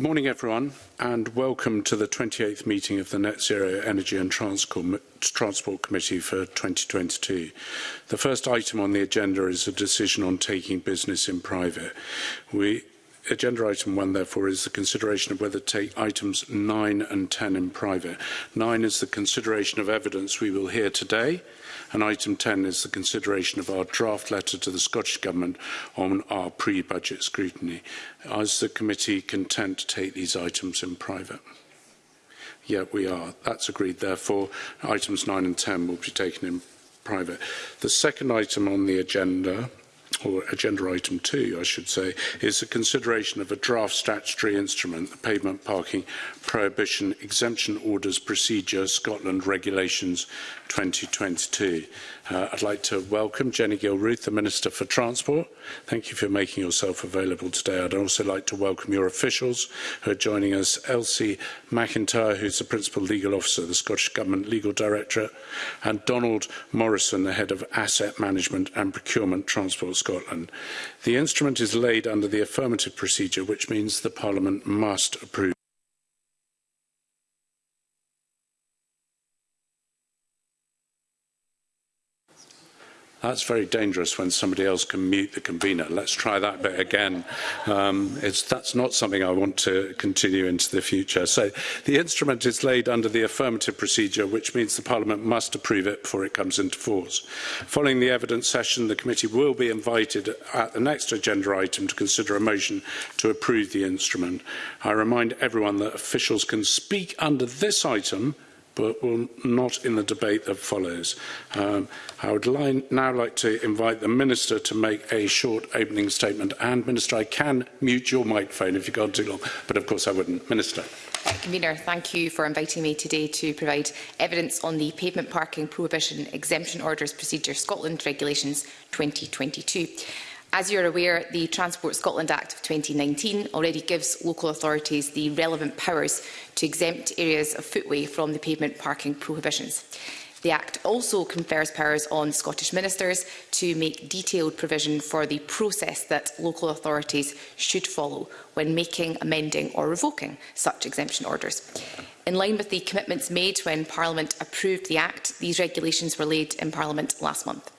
Morning everyone and welcome to the 28th meeting of the Net Zero Energy and Transport Committee for 2022. The first item on the agenda is a decision on taking business in private. We Agenda item one, therefore, is the consideration of whether to take items 9 and 10 in private. 9 is the consideration of evidence we will hear today. And item 10 is the consideration of our draft letter to the Scottish Government on our pre-budget scrutiny. Is the committee content to take these items in private? Yeah, we are. That's agreed. Therefore, items 9 and 10 will be taken in private. The second item on the agenda or agenda item two, I should say, is the consideration of a draft statutory instrument, the Pavement Parking Prohibition Exemption Orders Procedure Scotland Regulations 2022. Uh, I'd like to welcome Jenny Gilruth, the Minister for Transport. Thank you for making yourself available today. I'd also like to welcome your officials who are joining us. Elsie McIntyre, who's the Principal Legal Officer of the Scottish Government Legal Directorate, and Donald Morrison, the Head of Asset Management and Procurement Transport Scotland. The instrument is laid under the affirmative procedure, which means the Parliament must approve. That's very dangerous when somebody else can mute the convener. Let's try that bit again. Um, it's, that's not something I want to continue into the future. So the instrument is laid under the affirmative procedure, which means the Parliament must approve it before it comes into force. Following the evidence session, the committee will be invited at the next agenda item to consider a motion to approve the instrument. I remind everyone that officials can speak under this item but will not in the debate that follows. Um, I would li now like to invite the Minister to make a short opening statement. And, Minister, I can mute your microphone if you've gone too long, but of course I wouldn't. Minister. Uh, Convener, thank you for inviting me today to provide evidence on the Pavement Parking Prohibition Exemption Orders Procedure Scotland Regulations 2022. As you are aware, the Transport Scotland Act of 2019 already gives local authorities the relevant powers to exempt areas of footway from the pavement parking prohibitions. The Act also confers powers on Scottish ministers to make detailed provision for the process that local authorities should follow when making, amending or revoking such exemption orders. In line with the commitments made when Parliament approved the Act, these regulations were laid in Parliament last month.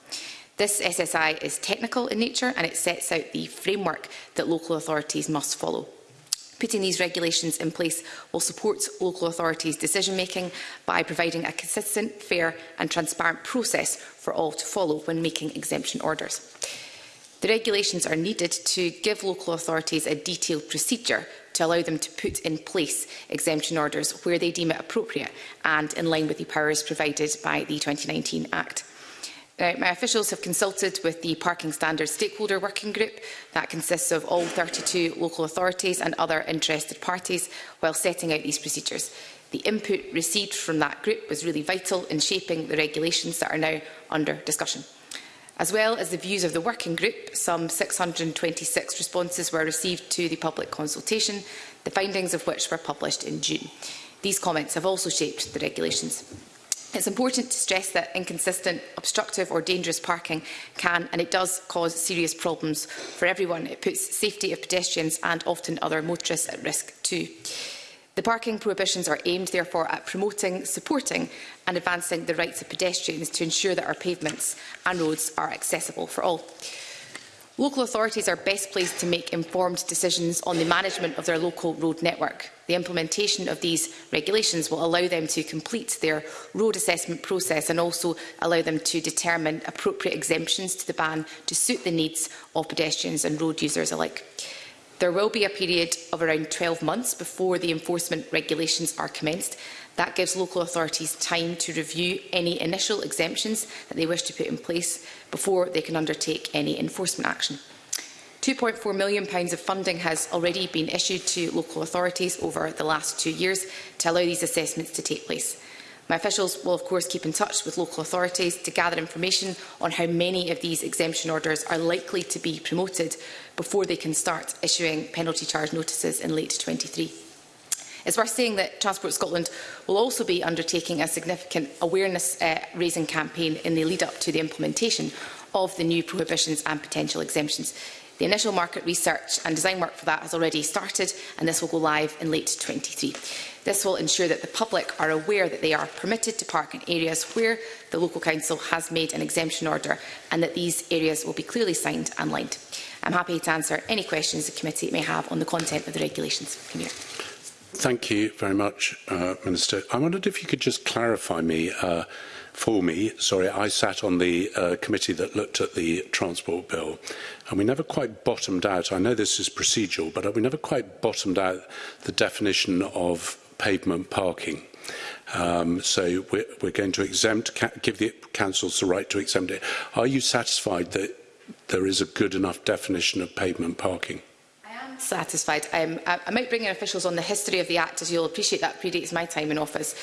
This SSI is technical in nature and it sets out the framework that local authorities must follow. Putting these regulations in place will support local authorities' decision-making by providing a consistent, fair and transparent process for all to follow when making exemption orders. The regulations are needed to give local authorities a detailed procedure to allow them to put in place exemption orders where they deem it appropriate and in line with the powers provided by the 2019 Act. Uh, my officials have consulted with the Parking Standards Stakeholder Working Group that consists of all 32 local authorities and other interested parties while setting out these procedures. The input received from that group was really vital in shaping the regulations that are now under discussion. As well as the views of the working group, some 626 responses were received to the public consultation, the findings of which were published in June. These comments have also shaped the regulations. It's important to stress that inconsistent, obstructive or dangerous parking can and it does cause serious problems for everyone. It puts safety of pedestrians and often other motorists at risk too. The parking prohibitions are aimed, therefore, at promoting, supporting and advancing the rights of pedestrians to ensure that our pavements and roads are accessible for all. Local authorities are best placed to make informed decisions on the management of their local road network. The implementation of these regulations will allow them to complete their road assessment process and also allow them to determine appropriate exemptions to the ban to suit the needs of pedestrians and road users alike. There will be a period of around 12 months before the enforcement regulations are commenced That gives local authorities time to review any initial exemptions that they wish to put in place before they can undertake any enforcement action. £2.4 million of funding has already been issued to local authorities over the last two years to allow these assessments to take place. My officials will of course keep in touch with local authorities to gather information on how many of these exemption orders are likely to be promoted before they can start issuing penalty charge notices in late 23. It's worth saying that Transport Scotland will also be undertaking a significant awareness-raising uh, campaign in the lead-up to the implementation of the new prohibitions and potential exemptions. The initial market research and design work for that has already started and this will go live in late 23. This will ensure that the public are aware that they are permitted to park in areas where the local council has made an exemption order and that these areas will be clearly signed and lined. I'm happy to answer any questions the committee may have on the content of the regulations. here. Thank you very much, uh, Minister. I wondered if you could just clarify me uh, for me. Sorry, I sat on the uh, committee that looked at the transport bill, and we never quite bottomed out. I know this is procedural, but we never quite bottomed out the definition of pavement parking. Um, so we're, we're going to exempt, give the councils the right to exempt it. Are you satisfied that there is a good enough definition of pavement parking? satisfied. Um, I, I might bring in officials on the history of the Act, as you'll appreciate that predates my time in office.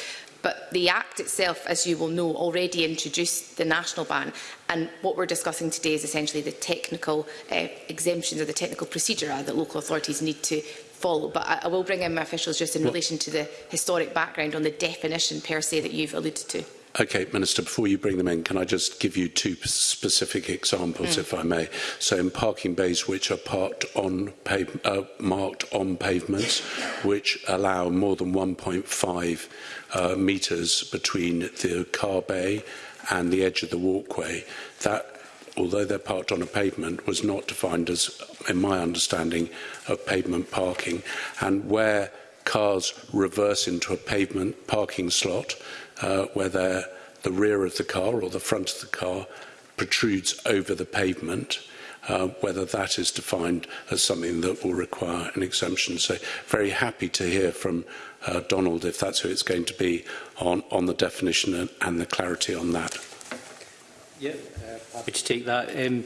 But the Act itself, as you will know, already introduced the national ban. And what we're discussing today is essentially the technical uh, exemptions or the technical procedure that local authorities need to follow. But I, I will bring in my officials just in well, relation to the historic background on the definition per se that you've alluded to. Okay, Minister, before you bring them in, can I just give you two specific examples, mm. if I may? So in parking bays which are parked on uh, marked on pavements, which allow more than 1.5 uh, metres between the car bay and the edge of the walkway, that although they're parked on a pavement, was not defined as, in my understanding, of pavement parking. And where cars reverse into a pavement parking slot, uh, whether the rear of the car or the front of the car protrudes over the pavement, uh, whether that is defined as something that will require an exemption. So very happy to hear from uh, Donald if that's who it's going to be on, on the definition and, and the clarity on that. Yeah, uh, happy to take that. Um,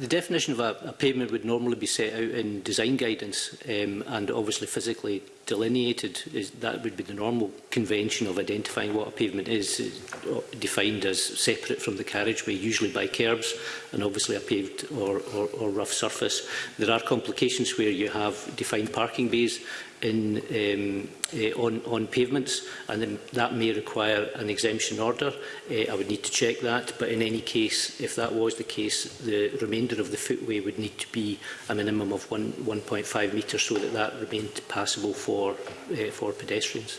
the definition of a, a pavement would normally be set out in design guidance um, and obviously physically delineated. Is, that would be the normal convention of identifying what a pavement is, is uh, defined as separate from the carriageway, usually by kerbs and obviously a paved or, or, or rough surface. There are complications where you have defined parking bays in, um, uh, on, on pavements, and then that may require an exemption order. Uh, I would need to check that, but in any case, if that was the case, the remainder of the footway would need to be a minimum of 1.5 metres so that that remained passable for, uh, for pedestrians.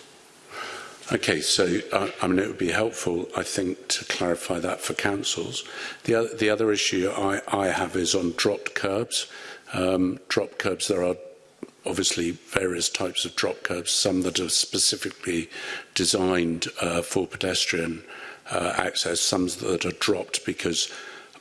Okay, so uh, I mean, it would be helpful, I think, to clarify that for councils. The other, the other issue I, I have is on dropped curbs. Um, drop curbs, there are obviously various types of drop curbs, some that are specifically designed uh, for pedestrian uh, access, some that are dropped because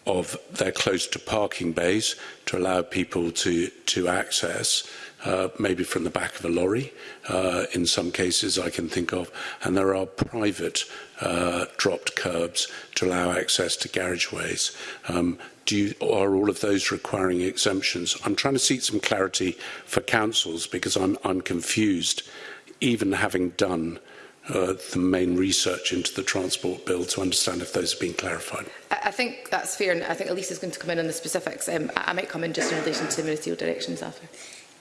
of they're close to parking bays to allow people to to access uh, maybe from the back of a lorry uh, in some cases I can think of and there are private uh, dropped curbs to allow access to garageways um, do you, are all of those requiring exemptions? I'm trying to seek some clarity for councils because I'm, I'm confused, even having done uh, the main research into the transport bill to understand if those have been clarified. I think that's fair, and I think Elise is going to come in on the specifics. Um, I might come in just in relation to ministerial directions after.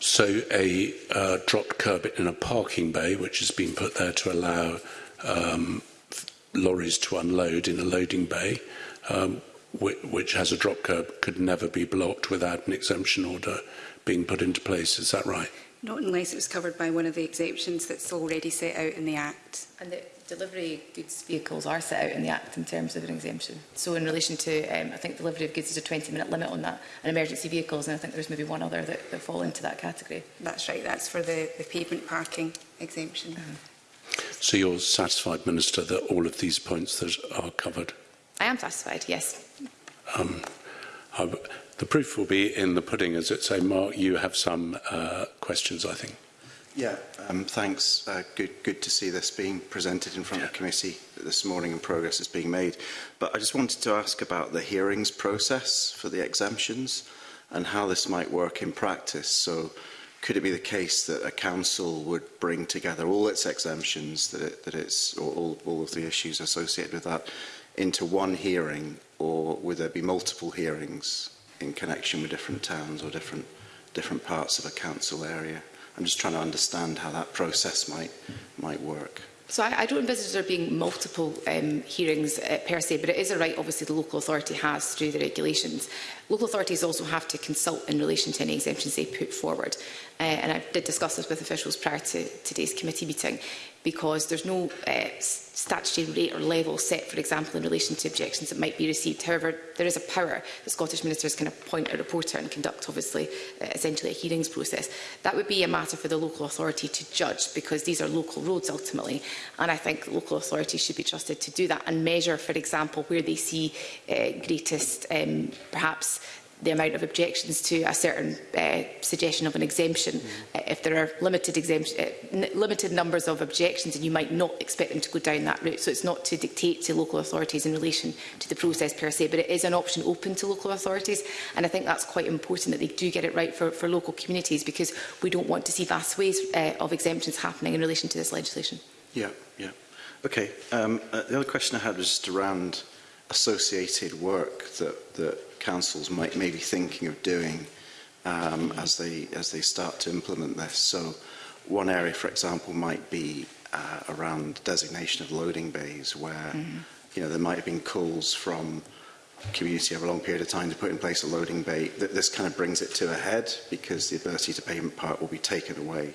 So a uh, dropped curb in a parking bay, which has been put there to allow um, lorries to unload in a loading bay, um, which, which has a drop curb, could never be blocked without an exemption order being put into place. Is that right? Not unless it's covered by one of the exemptions that's already set out in the Act. And the delivery goods vehicles are set out in the Act in terms of an exemption. So in relation to, um, I think delivery of goods is a 20-minute limit on that, and emergency vehicles, and I think there's maybe one other that, that fall into that category. That's right, that's for the, the pavement parking exemption. Uh mm-hmm. -huh. So you're satisfied, Minister, that all of these points that are covered? I am satisfied, yes. Um, I've, the proof will be in the pudding, as it say. Mark, you have some uh, questions, I think. Yeah, um, thanks. Uh, good, good to see this being presented in front yeah. of the committee this morning and progress is being made. But I just wanted to ask about the hearings process for the exemptions and how this might work in practice. So could it be the case that a council would bring together all its exemptions, that, it, that it's or all, all of the issues associated with that, into one hearing or would there be multiple hearings in connection with different towns or different different parts of a council area? I'm just trying to understand how that process might might work. So I, I don't envisage there being multiple um, hearings uh, per se, but it is a right obviously the local authority has through the regulations. Local authorities also have to consult in relation to any exemptions they put forward. Uh, and I did discuss this with officials prior to today's committee meeting because there's no uh, statutory rate or level set, for example, in relation to objections that might be received. However, there is a power that Scottish ministers can appoint a reporter and conduct, obviously, uh, essentially a hearings process. That would be a matter for the local authority to judge because these are local roads ultimately. And I think local authorities should be trusted to do that and measure, for example, where they see uh, greatest, um, perhaps, the amount of objections to a certain uh, suggestion of an exemption. Mm -hmm. uh, if there are limited, exemption, eh, uh, limited numbers of objections, and you might not expect them to go down that route. So it's not to dictate to local authorities in relation to the process per se, but it is an option open to local authorities. And I think that's quite important that they do get it right for, for local communities because we don't want to see vast ways uh, of exemptions happening in relation to this legislation. Yeah, yeah. Okay. Um, uh, the other question I had was just around associated work that, that councils might may be thinking of doing um, as they as they start to implement this. So one area, for example, might be uh, around designation of loading bays, where mm -hmm. you know there might have been calls from community over a long period of time to put in place a loading bay. That this kind of brings it to a head because the ability to payment part will be taken away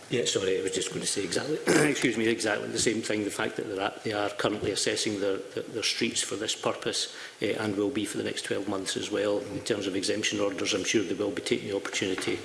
Yeah, sorry, I was just going to say exactly, excuse me, exactly the same thing. The fact that at, they are currently assessing their, their, their streets for this purpose uh, and will be for the next 12 months as well. In terms of exemption orders, I'm sure they will be taking the opportunity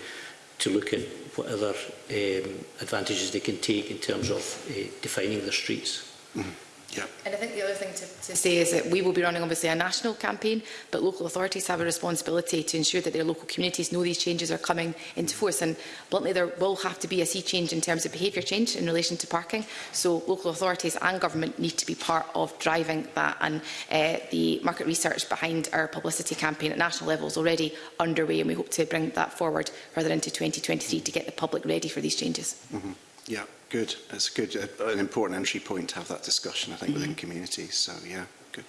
to look at what other um, advantages they can take in terms of uh, defining their streets. Mm -hmm. Yeah. And I think the other thing to, to say is that we will be running obviously a national campaign, but local authorities have a responsibility to ensure that their local communities know these changes are coming into force. And bluntly, there will have to be a sea change in terms of behaviour change in relation to parking. So local authorities and government need to be part of driving that. And uh, the market research behind our publicity campaign at national level is already underway, and we hope to bring that forward further into 2023 to get the public ready for these changes. Mm -hmm. Yeah. Good. That's good. Uh, an important entry point to have that discussion, I think, mm -hmm. within mm-hmm. communities. So, yeah, good.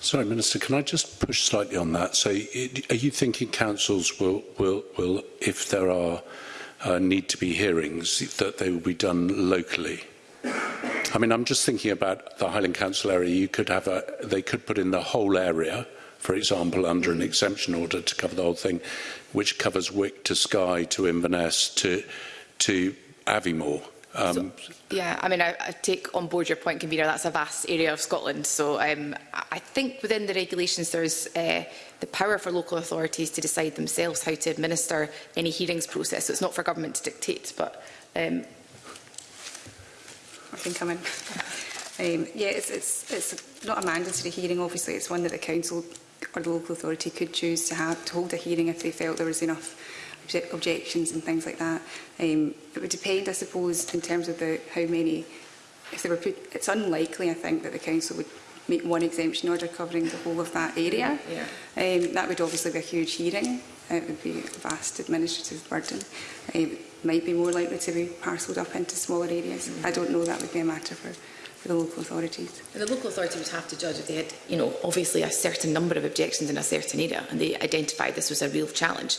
sorry, Minister, can I just push slightly on that? So, it, are you thinking councils will, will, will if there are uh, need to be hearings, that they will be done locally? I mean, I'm just thinking about the Highland Council area. You could have a, they could put in the whole area, for example, under an exemption order to cover the whole thing, which covers Wick to Skye to Inverness to to Aviemore. Um, so, yeah, I mean, I, I take on board your point, convener. That's a vast area of Scotland. So um, I think within the regulations, there's uh, the power for local authorities to decide themselves how to administer any hearings process. So it's not for government to dictate, but um, I think come in. um, yeah, it's, it's, it's not a mandatory hearing, obviously. It's one that the council or the local authority could choose to, have, to hold a hearing if they felt there was enough obje objections and things like that. Um, it would depend, I suppose, in terms of the how many. If they were put, it's unlikely, I think, that the council would make one exemption order covering the whole of that area. Yeah. Um, that would obviously be a huge hearing. It would be a vast administrative burden. Um, might be more likely to be parcelled up into smaller areas. Mm -hmm. I don't know. That would be a matter for for the local authorities. And the local authority would have to judge if they had, you know, obviously a certain number of objections in a certain area and they identified this was a real challenge,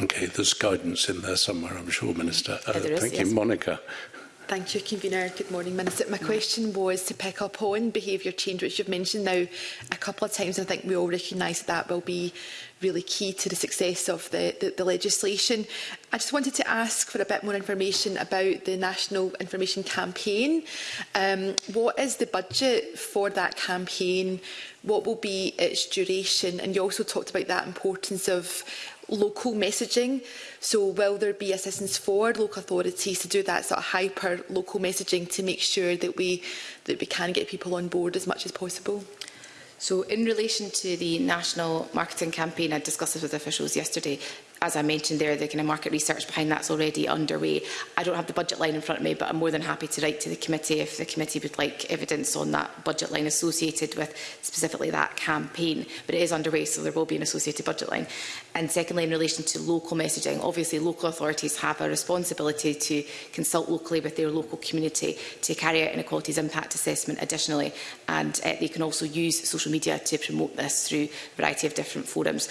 Okay, there's guidance in there somewhere, I'm sure, Minister. Mm, uh, yeah, is, thank yes. you, Monica. Thank you, Convener. Good morning, Minister. My question was to pick up on behaviour change, which you've mentioned now a couple of times. I think we all recognise that, that will be really key to the success of the, the, the legislation. I just wanted to ask for a bit more information about the National Information Campaign. Um, what is the budget for that campaign? What will be its duration? And you also talked about that importance of local messaging. So will there be assistance for local authorities to do that sort of hyper local messaging to make sure that we that we can get people on board as much as possible? So in relation to the national marketing campaign, I discussed this with officials yesterday. As I mentioned there, the kind of market research behind that's already underway. I don't have the budget line in front of me, but I'm more than happy to write to the committee if the committee would like evidence on that budget line associated with specifically that campaign. But it is underway, so there will be an associated budget line. And secondly, in relation to local messaging, obviously local authorities have a responsibility to consult locally with their local community to carry out inequalities impact assessment additionally. And uh, they can also use social media to promote this through a variety of different forums.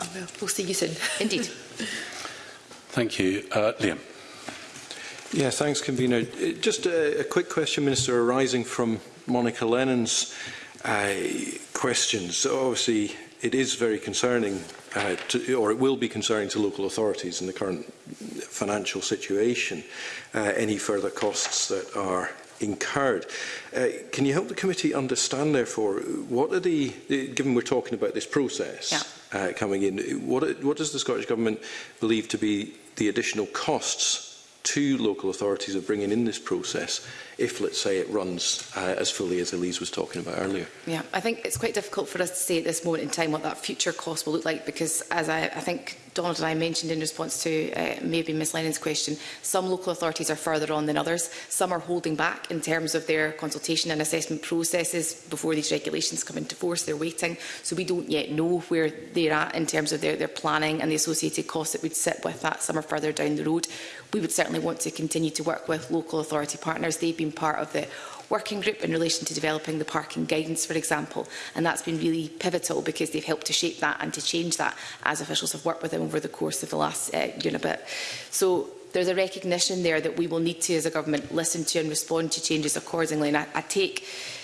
Oh, well, we'll see you soon. Indeed. Thank you. Uh, Liam. Yeah, thanks, Convener. Uh, just a, a quick question, Minister, arising from Monica Lennon's uh, questions. So obviously, it is very concerning, uh, to, or it will be concerning to local authorities in the current financial situation, uh, any further costs that are incurred. Uh, can you help the committee understand, therefore, what are the, given we're talking about this process yeah. uh, coming in, what, what does the Scottish Government believe to be the additional costs to local authorities of bringing in this process if, let's say, it runs uh, as fully as Elise was talking about earlier. Yeah, I think it's quite difficult for us to say at this moment in time what that future cost will look like because, as I, I think Donald and I mentioned in response to uh, maybe Ms Lennon's question, some local authorities are further on than others. Some are holding back in terms of their consultation and assessment processes before these regulations come into force. They're waiting. So we don't yet know where they're at in terms of their, their planning and the associated costs that would sit with that. Some are further down the road we would certainly want to continue to work with local authority partners. They've been part of the working group in relation to developing the parking guidance, for example. And that's been really pivotal because they've helped to shape that and to change that as officials have worked with them over the course of the last uh, year and a bit. So there's a recognition there that we will need to, as a government, listen to and respond to changes accordingly. And I, I take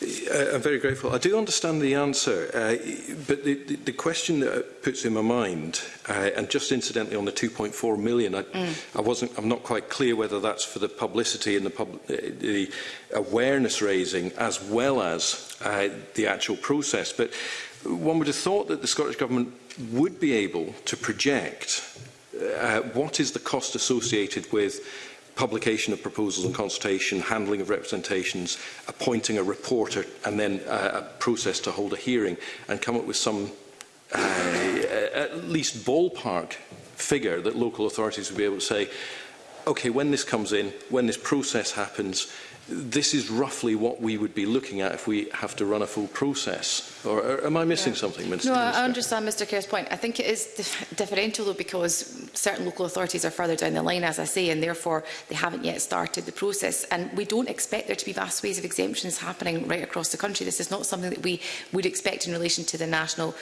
I, I'm very grateful. I do understand the answer, uh, but the, the, the question that puts in my mind, uh, and just incidentally on the 2.4 million, I, mm. I wasn't, I'm not quite clear whether that's for the publicity and the, pub, uh, the awareness raising as well as uh, the actual process. But one would have thought that the Scottish Government would be able to project uh, what is the cost associated with publication of proposals and consultation, handling of representations, appointing a reporter and then uh, a process to hold a hearing and come up with some uh, at least ballpark figure that local authorities would be able to say, okay, when this comes in, when this process happens, this is roughly what we would be looking at if we have to run a full process. Or, am I missing yeah. something, Minister? No, I understand Mr Kerr's point. I think it is dif differential, though, because certain local authorities are further down the line, as I say, and therefore they haven't yet started the process. And we don't expect there to be vast ways of exemptions happening right across the country. This is not something that we would expect in relation to the national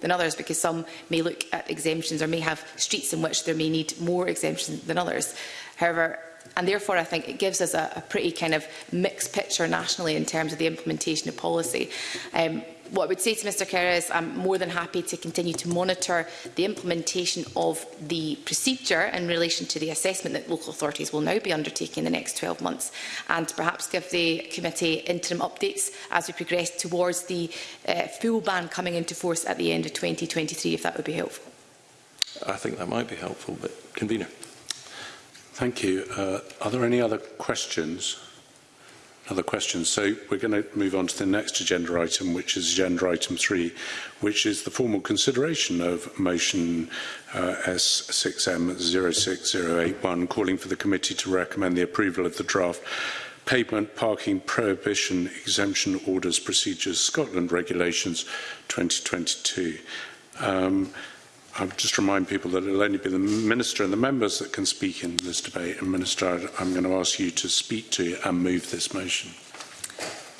than others because some may look at exemptions or may have streets in which there may need more exemptions than others. However, and therefore I think it gives us a, a pretty kind of mixed picture nationally in terms of the implementation of policy. Um, what I would say to Mr Kerr is I'm more than happy to continue to monitor the implementation of the procedure in relation to the assessment that local authorities will now be undertaking in the next 12 months and perhaps give the committee interim updates as we progress towards the uh, full ban coming into force at the end of 2023 if that would be helpful. I think that might be helpful but convener. Thank you. Uh, are there any other questions? other questions. So we're going to move on to the next agenda item, which is agenda item three, which is the formal consideration of motion uh, S6M06081, calling for the committee to recommend the approval of the draft pavement parking prohibition exemption orders procedures Scotland regulations 2022. Um, I'll just remind people that it'll only be the Minister and the members that can speak in this debate. And Minister, I'm going to ask you to speak to and move this motion.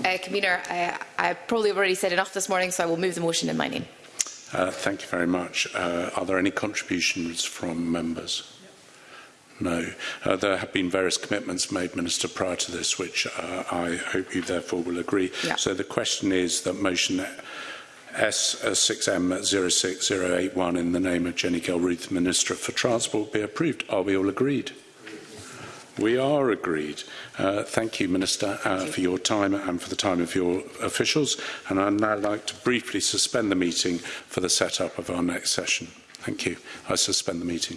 Uh, Convener, I, I probably already said enough this morning, so I will move the motion in my name. Uh, thank you very much. Uh, are there any contributions from members? No. Uh, there have been various commitments made, Minister, prior to this, which uh, I hope you therefore will agree. Yeah. So the question is that motion S6M06081 in the name of Jenny Gilruth, Minister for Transport, be approved. Are we all agreed? We are agreed. Uh, thank you, Minister, uh, thank you. for your time and for the time of your officials. And I'd now like to briefly suspend the meeting for the setup of our next session. Thank you. I suspend the meeting.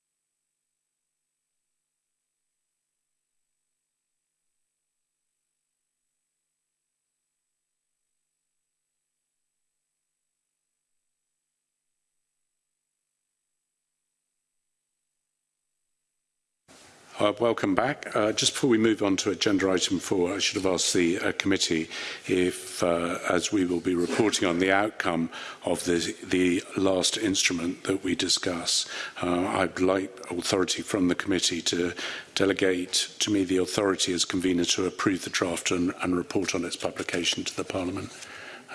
Uh, welcome back. Uh, just before we move on to agenda item four, I should have asked the uh, committee if, uh, as we will be reporting on the outcome of the, the last instrument that we discuss, uh, I'd like authority from the committee to delegate to me the authority as convener to approve the draft and, and report on its publication to the Parliament.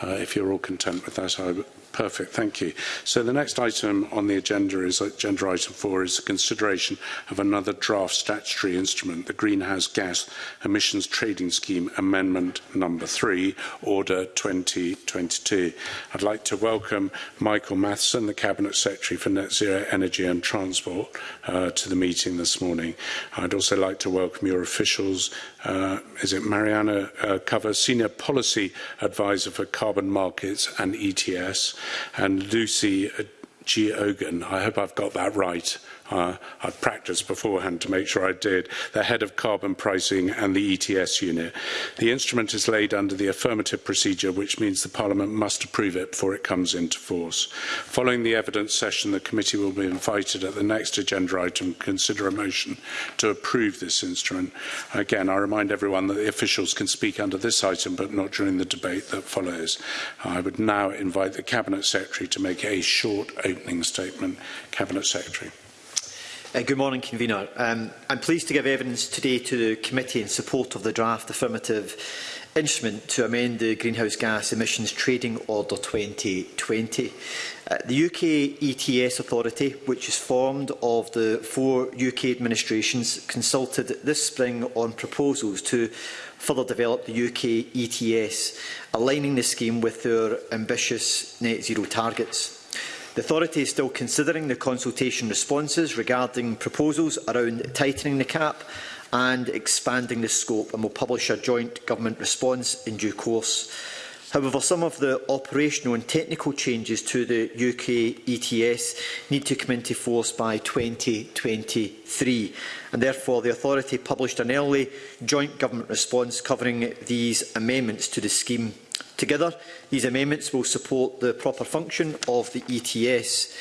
Uh, if you're all content with that, I Perfect, thank you. So the next item on the agenda is uh, agenda item four is the consideration of another draft statutory instrument, the Greenhouse Gas Emissions Trading Scheme Amendment number three, Order 2022. I'd like to welcome Michael Matheson, the Cabinet Secretary for Net Zero Energy and Transport, uh, to the meeting this morning. I'd also like to welcome your officials, uh, is it Mariana uh, Cover, Senior Policy Advisor for Carbon Markets and ETS, and Lucy Ogan, I hope I've got that right, uh, I'd practiced beforehand to make sure I did, the head of carbon pricing and the ETS unit. The instrument is laid under the affirmative procedure, which means the Parliament must approve it before it comes into force. Following the evidence session, the committee will be invited at the next agenda item to consider a motion to approve this instrument. Again, I remind everyone that the officials can speak under this item, but not during the debate that follows. I would now invite the Cabinet Secretary to make a short opening statement. Cabinet Secretary. Uh, good morning, Convener. Um, I'm pleased to give evidence today to the committee in support of the draft affirmative instrument to amend the Greenhouse Gas Emissions Trading Order 2020. Uh, the UK ETS Authority, which is formed of the four UK administrations, consulted this spring on proposals to further develop the UK ETS, aligning the scheme with their ambitious net zero targets. The authority is still considering the consultation responses regarding proposals around tightening the cap and expanding the scope and will publish a joint government response in due course. However, some of the operational and technical changes to the UK ETS need to come into force by 2023, and therefore the Authority published an early joint government response covering these amendments to the scheme. Together, these amendments will support the proper function of the ETS.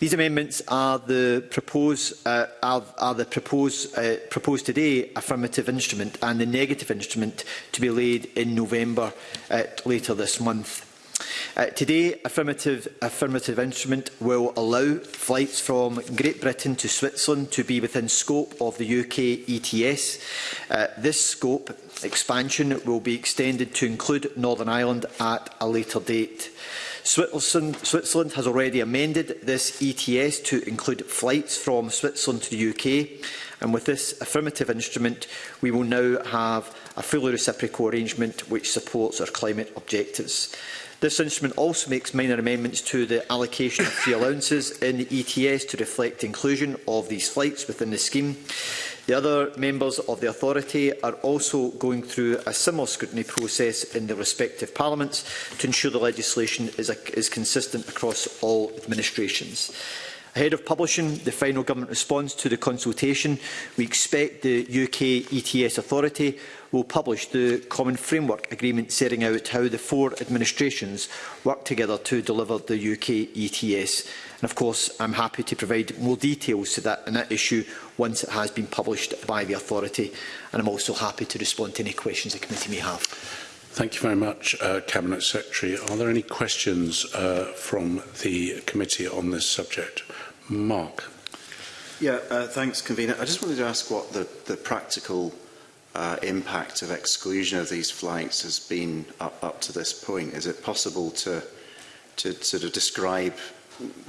These amendments are the proposed, uh, are, are the proposed, uh, proposed today affirmative instrument and the negative instrument to be laid in November uh, later this month. Uh, today, affirmative, affirmative instrument will allow flights from Great Britain to Switzerland to be within scope of the UK ETS. Uh, this scope expansion will be extended to include Northern Ireland at a later date. Switzerland, Switzerland has already amended this ETS to include flights from Switzerland to the UK, and with this affirmative instrument, we will now have a fully reciprocal arrangement which supports our climate objectives. This instrument also makes minor amendments to the allocation of free allowances in the ETS to reflect inclusion of these flights within the scheme. The other members of the authority are also going through a similar scrutiny process in their respective parliaments to ensure the legislation is, a, is consistent across all administrations. Ahead of publishing the final government response to the consultation, we expect the UK ETS Authority will publish the Common Framework Agreement setting out how the four administrations work together to deliver the UK ETS. And of course, I'm happy to provide more details to that, and that issue once it has been published by the authority. And I'm also happy to respond to any questions the committee may have. Thank you very much, uh, Cabinet Secretary. Are there any questions uh, from the committee on this subject? Mark. Yeah, uh, thanks, Convener. I just wanted to ask what the, the practical uh, impact of exclusion of these flights has been up, up to this point. Is it possible to, to sort of describe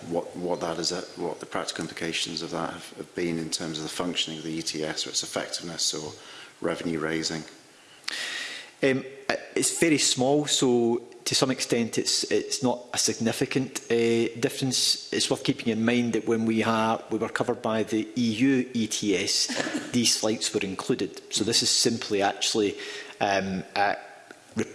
what, what that is, uh, what the practical implications of that have, have been in terms of the functioning of the ETS or its effectiveness or revenue raising? Um, It's very small, so to some extent it's it's not a significant uh, difference. It's worth keeping in mind that when we are we were covered by the EU ETS, these flights were included. So this is simply actually um, uh,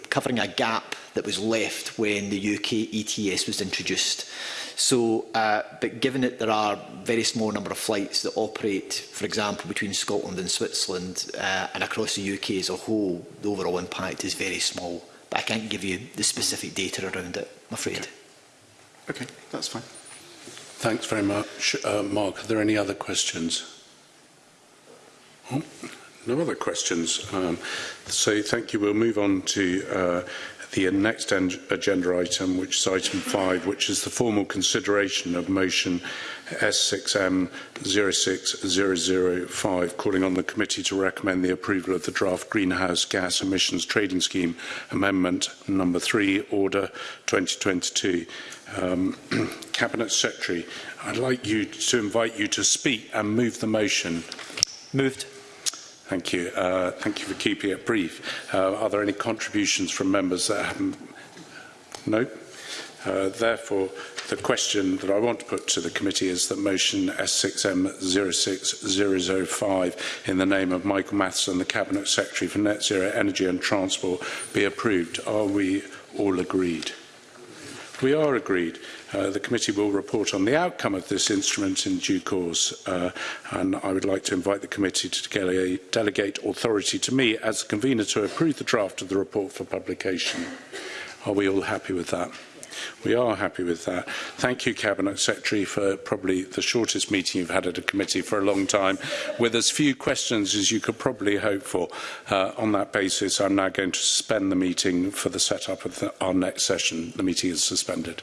covering a gap that was left when the UK ETS was introduced. So, uh, but given that there are very small number of flights that operate, for example, between Scotland and Switzerland uh, and across the UK as a whole, the overall impact is very small. But I can't give you the specific data around it, I'm afraid. Okay, okay that's fine. Thanks very much, uh, Mark. Are there any other questions? Oh, no other questions. Um, so thank you. We'll move on to uh, the next agenda item, which is item 5, which is the formal consideration of motion S6M06005, calling on the committee to recommend the approval of the draft Greenhouse Gas Emissions Trading Scheme Amendment Number 3, Order 2022. Um, Cabinet Secretary, I'd like you to invite you to speak and move the motion. Moved. Thank you. Uh, thank you for keeping it brief. Uh, are there any contributions from members that haven't? No. Uh, therefore, the question that I want to put to the committee is that motion S6M06005 in the name of Michael Matheson, the Cabinet Secretary for Net Zero Energy and Transport, be approved. Are we all agreed? We are agreed. Uh, the committee will report on the outcome of this instrument in due course, uh, and I would like to invite the committee to dele delegate authority to me as convener to approve the draft of the report for publication. Are we all happy with that? We are happy with that. Thank you, Cabinet Secretary, for probably the shortest meeting you've had at a committee for a long time, with as few questions as you could probably hope for. Uh, on that basis, I'm now going to suspend the meeting for the setup of the, our next session. The meeting is suspended.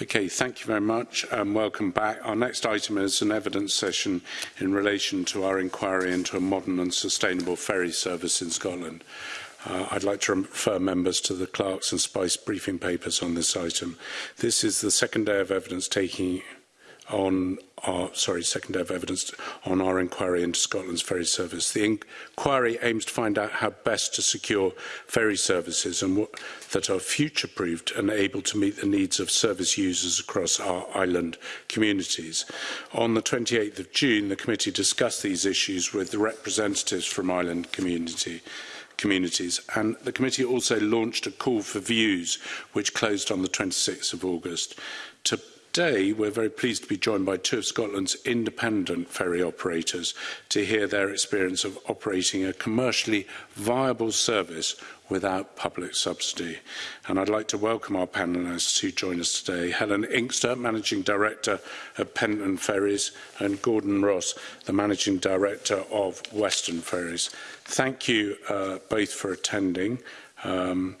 Okay, thank you very much and welcome back. Our next item is an evidence session in relation to our inquiry into a modern and sustainable ferry service in Scotland. Uh, I'd like to refer members to the Clerks and Spice briefing papers on this item. This is the second day of evidence taking on our, sorry, second day of evidence on our inquiry into Scotland's ferry service. The inquiry aims to find out how best to secure ferry services and what, that are future-proofed and able to meet the needs of service users across our island communities. On the 28th of June, the committee discussed these issues with the representatives from island community communities and the committee also launched a call for views which closed on the 26th of August to Today, we're very pleased to be joined by two of Scotland's independent ferry operators to hear their experience of operating a commercially viable service without public subsidy. And I'd like to welcome our panelists who join us today, Helen Inkster, Managing Director of Pentland Ferries, and Gordon Ross, the Managing Director of Western Ferries. Thank you uh, both for attending. Um,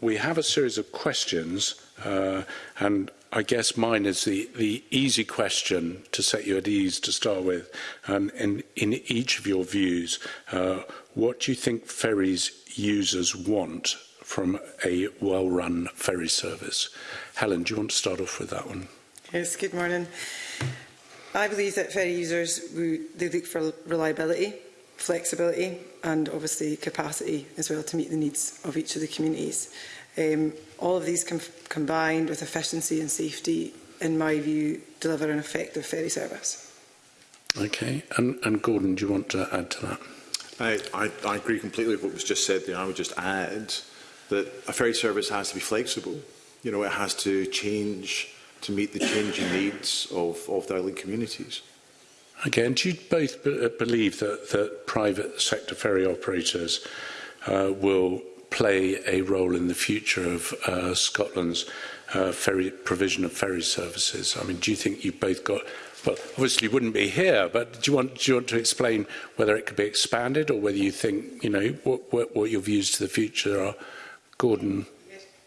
we have a series of questions uh, and I guess mine is the, the easy question to set you at ease to start with. Um, and in each of your views, uh, what do you think ferries users want from a well-run ferry service? Helen, do you want to start off with that one? Yes, good morning. I believe that ferry users, we, they look for reliability, flexibility and obviously capacity as well to meet the needs of each of the communities. Um, all of these com combined with efficiency and safety, in my view, deliver an effective ferry service. Okay, and, and Gordon, do you want to add to that? I, I, I agree completely with what was just said there. I would just add that a ferry service has to be flexible. You know, it has to change to meet the changing needs of, of the island communities. Okay, and do you both believe that, that private sector ferry operators uh, will play a role in the future of uh, Scotland's uh, ferry provision of ferry services? I mean, do you think you've both got well, obviously you wouldn't be here, but do you want do you want to explain whether it could be expanded or whether you think you know what what, what your views to the future are, Gordon?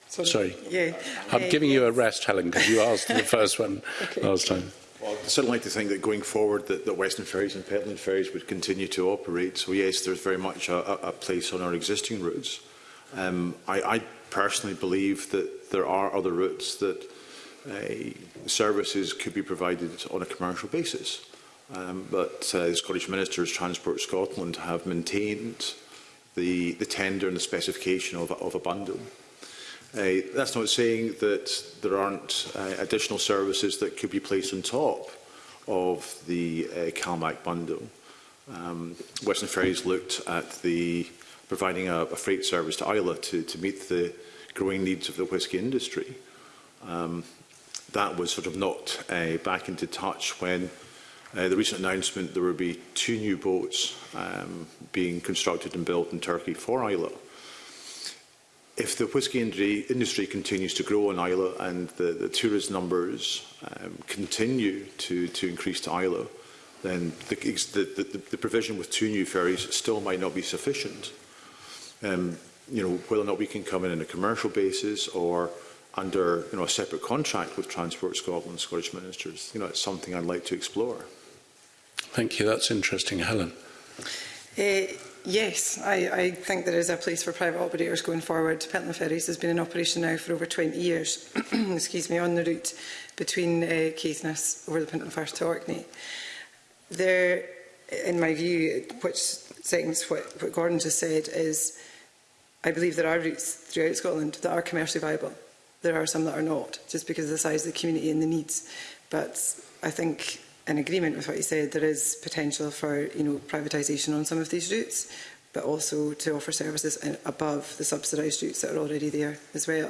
Sorry. Sorry. Yeah. I'm yeah, giving yeah. you a rest, Helen, because you asked the first one okay. last time. Well, I'd certainly like to think that going forward that, that Western Ferries and Pentland Ferries would continue to operate. So yes, there's very much a, a place on our existing routes. Um, I, I personally believe that there are other routes that uh, services could be provided on a commercial basis. Um, but uh, the Scottish Minister of Transport Scotland have maintained the, the tender and the specification of, of a bundle. Uh, that's not saying that there aren't uh, additional services that could be placed on top of the uh, CalMac bundle. Um, Western Ferries looked at the providing a, a freight service to Isla to, to meet the growing needs of the whisky industry. Um, that was sort of not uh, back into touch when uh, the recent announcement there would be two new boats um, being constructed and built in Turkey for Isla. If the whisky industry, industry continues to grow on Isla and the, the tourist numbers um, continue to, to increase to Isla, then the, the, the, the provision with two new ferries still might not be sufficient um, you know, whether or not we can come in on a commercial basis or under you know, a separate contract with Transport Scotland, Scottish Ministers. You know, it's something I'd like to explore. Thank you. That's interesting. Helen. Uh, yes, I, I think there is a place for private operators going forward. Pentland Ferries has been in operation now for over 20 years, excuse me, on the route between uh, Caithness over the Pentland Firth to Orkney. There, in my view, which seconds what, what Gordon just said is I believe there are routes throughout Scotland that are commercially viable. There are some that are not, just because of the size of the community and the needs. But I think, in agreement with what you said, there is potential for you know privatisation on some of these routes, but also to offer services above the subsidised routes that are already there as well.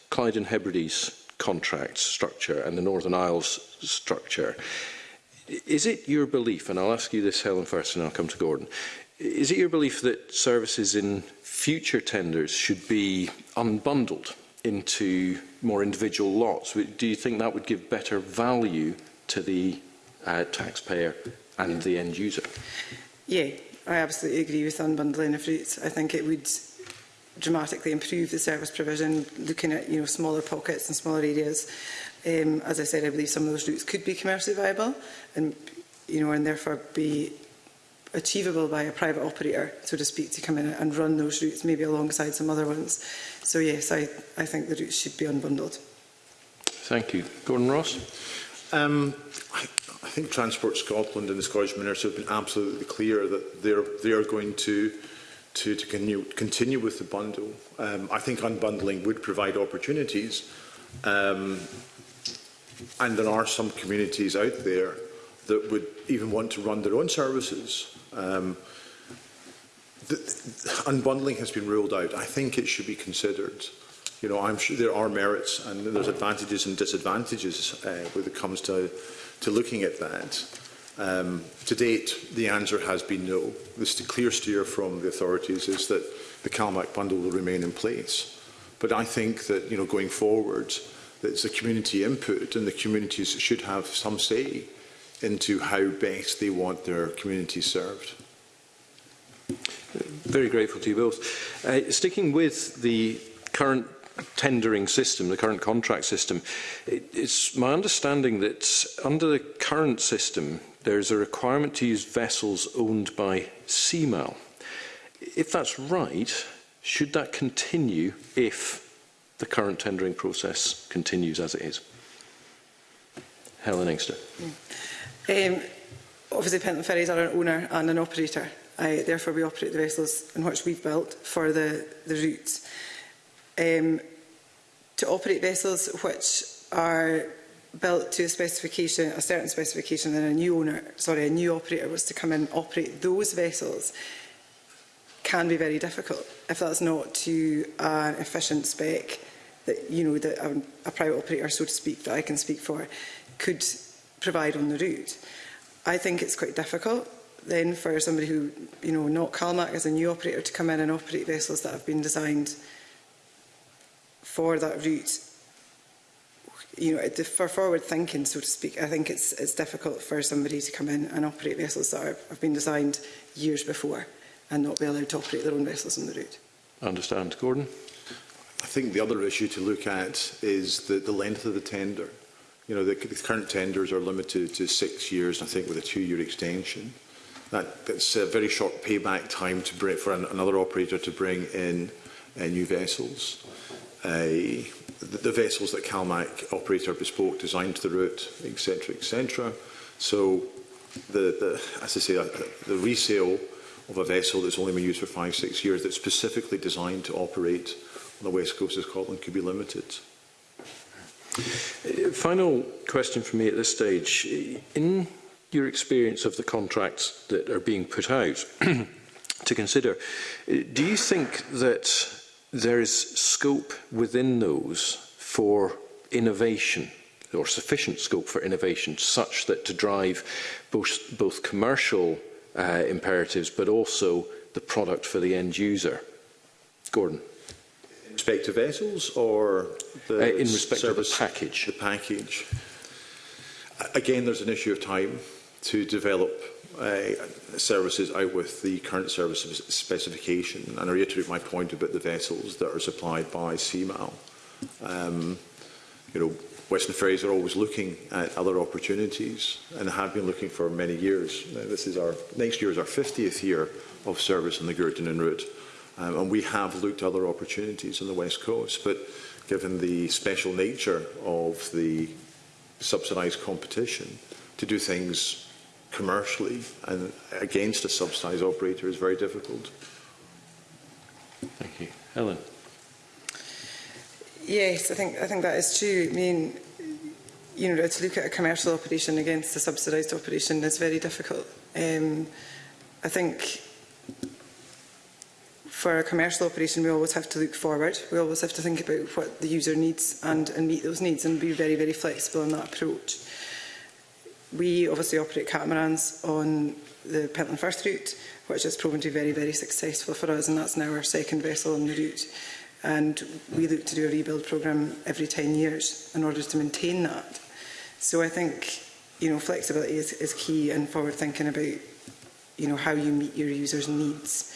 Clyde and Hebrides contract structure and the Northern Isles structure. Is it your belief, and I'll ask you this, Helen, first, and I'll come to Gordon, is it your belief that services in future tenders should be unbundled into more individual lots? Do you think that would give better value to the uh, taxpayer and the end user? Yeah, I absolutely agree with unbundling of rates. I think it would dramatically improve the service provision, looking at you know smaller pockets and smaller areas. Um, as I said, I believe some of those routes could be commercially viable, and you know, and therefore be achievable by a private operator, so to speak, to come in and run those routes, maybe alongside some other ones. So yes, I, I think the routes should be unbundled. Thank you. Gordon Ross? Um, I, I think Transport Scotland and the Scottish Minister have been absolutely clear that they're, they are going to to, to continue, with the bundle. Um, I think unbundling would provide opportunities. Um, and there are some communities out there that would even want to run their own services. Um, the, the unbundling has been ruled out. I think it should be considered. You know, I'm sure there are merits and there's advantages and disadvantages uh, when it comes to, to looking at that. Um, to date, the answer has been no. This the clear steer from the authorities is that the CalMac bundle will remain in place. But I think that you know, going forward, that it's a community input and the communities should have some say into how best they want their community served. Very grateful to you both. Uh, sticking with the current tendering system, the current contract system, it, it's my understanding that under the current system, there's a requirement to use vessels owned by CMAL. If that's right, should that continue if the current tendering process continues as it is? Helen Engster. Mm. Um, obviously, Penton Ferries are an owner and an operator. I, therefore, we operate the vessels in which we've built for the, the routes. Um, to operate vessels which are built to a specification, a certain specification, and a new owner, sorry, a new operator was to come in and operate those vessels can be very difficult if that's not to an efficient spec that, you know, that a, a private operator, so to speak, that I can speak for, could provide on the route. I think it's quite difficult then for somebody who, you know, not CalMAC as a new operator to come in and operate vessels that have been designed for that route you know, for forward thinking, so to speak, I think it's, it's difficult for somebody to come in and operate vessels that are, have been designed years before and not be allowed to operate their own vessels on the route. I understand. Gordon? I think the other issue to look at is the, the length of the tender. You know, the, the current tenders are limited to six years, I think, with a two-year extension. That, that's a very short payback time to bring, for an, another operator to bring in uh, new vessels. Uh, the, the vessels that CalMac operate are bespoke, designed to the route, etc., etc. So, the, the, as I say, the resale of a vessel that's only been used for five, six years, that's specifically designed to operate on the west coast of Scotland, could be limited. Uh, final question for me at this stage. In your experience of the contracts that are being put out to consider, uh, do you think that there is scope within those for innovation or sufficient scope for innovation such that to drive both, both commercial uh, imperatives but also the product for the end user. Gordon. In respect to vessels or the uh, In respect service, to the package. The package. Again, there's an issue of time to develop uh, services out with the current service specification. And I reiterate my point about the vessels that are supplied by CMAL. Um, you know, Western Ferries are always looking at other opportunities and have been looking for many years. Now, uh, this is our next year is our 50th year of service on the and route, um, and we have looked at other opportunities on the west coast. But given the special nature of the subsidised competition, to do things commercially and against a subsidised operator is very difficult. Thank you. Helen. Yes, I think I think that is true. I mean, you know, to look at a commercial operation against a subsidised operation is very difficult. Um, I think for a commercial operation, we always have to look forward. We always have to think about what the user needs and, and meet those needs and be very, very flexible in that approach. We obviously operate catamarans on the Pentland First route, which has proven to be very, very successful for us, and that's now our second vessel on the route. And we look to do a rebuild programme every 10 years in order to maintain that. So I think, you know, flexibility is, is key and forward thinking about, you know, how you meet your users' needs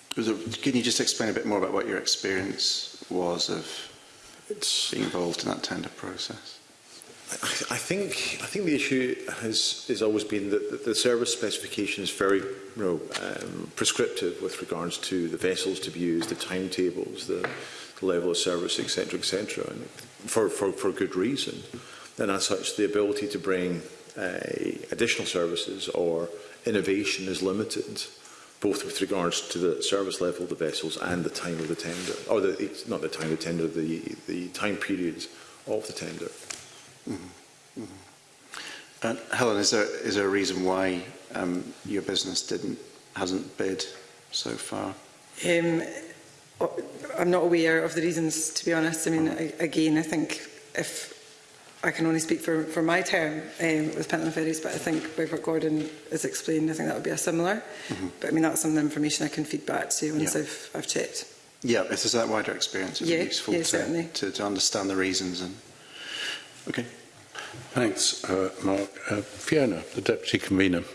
Was Can you just explain a bit more about what your experience was of it's involved in that tender process? I, I think I think the issue has has always been that, the service specification is very you know, um, prescriptive with regards to the vessels to be used, the timetables, the, the level of service, etc., etc., and for, for for good reason. And as such, the ability to bring uh, additional services or innovation is limited both with regards to the service level of the vessels and the time of the tender, or oh, the, not the time of the tender, the, the time periods of the tender. Mm -hmm. Mm -hmm. And Helen, is there, is there a reason why um, your business didn't, hasn't bid so far? Um, I'm not aware of the reasons, to be honest. I mean, mm-hmm. again, I think if I can only speak for, for my term um, with Pentland Ferries, but I think by Gordon has explained, I think that would be a similar. Mm -hmm. But I mean, that's some of the information I can feed back to you once yeah. I've, I've checked. Yeah, if there's that wider experience, it's yeah, useful yeah, to, to, to understand the reasons. And Okay, Thanks, uh, Mark. Uh, Fiona, the Deputy Convener.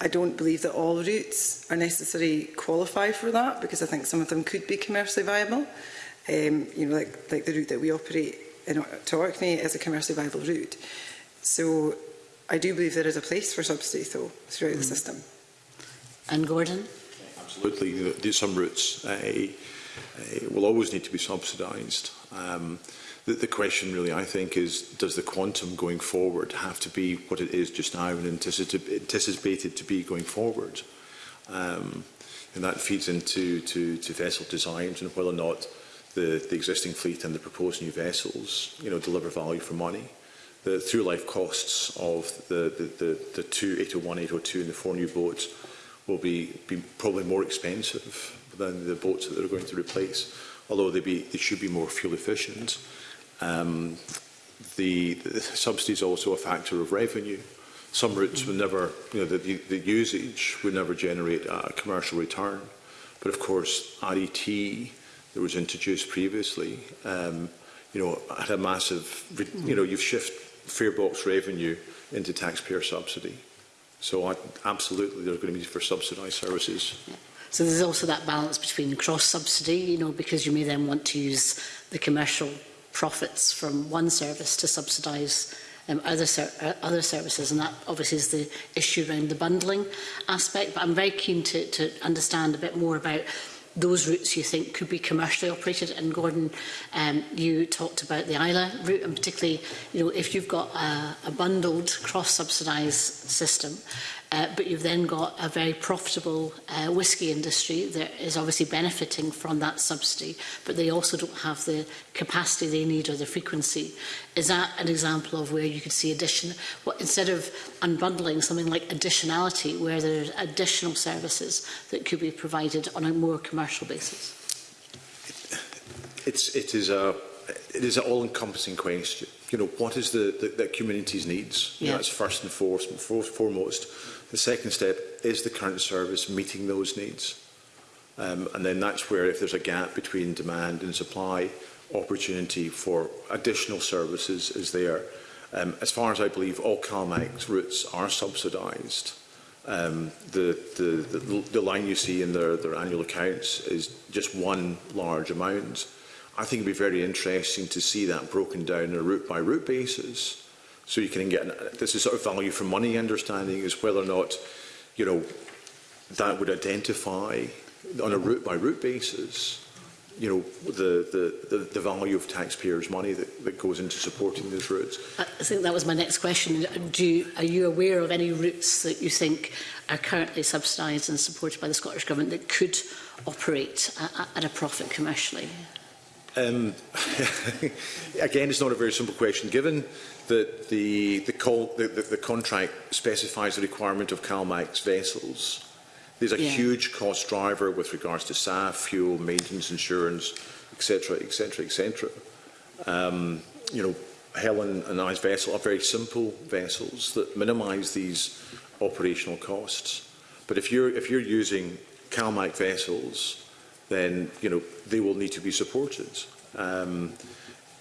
I don't believe that all routes are necessarily qualify for that because I think some of them could be commercially viable. Um, you know, like, like the route that we operate in, to Orkney is a commercially viable route. So I do believe there is a place for subsidy though throughout mm. the system. And Gordon? Absolutely. There's some routes uh, uh, will always need to be subsidised. Um, The, the question really, I think, is does the quantum going forward have to be what it is just now and anticipated to be going forward? Um, and that feeds into to, to vessel designs and whether or not the, the existing fleet and the proposed new vessels you know, deliver value for money. The through-life costs of the, the, the, the two 801, 802 and the four new boats will be, be probably more expensive than the boats that they're going to replace, although they, be, they should be more fuel efficient. Um, the, the subsidy is also a factor of revenue. Some routes would never, you know, the, the usage would never generate a commercial return. But of course, RET e that was introduced previously, um, you know, had a massive, you know, you've shifted farebox revenue into taxpayer subsidy. So I, absolutely, there's going to be for subsidised services. So there's also that balance between cross-subsidy, you know, because you may then want to use the commercial profits from one service to subsidise um, other, ser uh, other services and that obviously is the issue around the bundling aspect but I'm very keen to, to understand a bit more about those routes you think could be commercially operated and Gordon um, you talked about the Isla route and particularly you know if you've got a, a bundled cross subsidised system Uh, but you've then got a very profitable uh, whisky industry that is obviously benefiting from that subsidy, but they also don't have the capacity they need or the frequency. Is that an example of where you could see addition, what, instead of unbundling something like additionality, where there are additional services that could be provided on a more commercial basis? It's, it is a it is an all-encompassing question. You know, what is the, the, the community's needs? Yeah. You know, that's first and foremost. foremost The second step is the current service meeting those needs. Um, and then that's where if there's a gap between demand and supply, opportunity for additional services is there. Um, as far as I believe, all CalMAX routes are subsidised. Um, the, the, the, the line you see in their, their annual accounts is just one large amount. I think it would be very interesting to see that broken down on a route-by-route -route basis So you can get, this is sort of value for money understanding is whether or not, you know, that would identify on a route by route basis, you know, the, the, the, the value of taxpayers' money that, that goes into supporting those routes. I think that was my next question. Do you, are you aware of any routes that you think are currently subsidized and supported by the Scottish Government that could operate at a profit commercially? Um, again, it's not a very simple question given that the, the, call, the, the, the contract specifies the requirement of CalMAX vessels. There's a yeah. huge cost driver with regards to SAF, fuel, maintenance, insurance, etc., etc., etc. Um, you know, Helen and I's vessel are very simple vessels that minimise these operational costs. But if you're if you're using CalMAC vessels, then you know they will need to be supported. Um,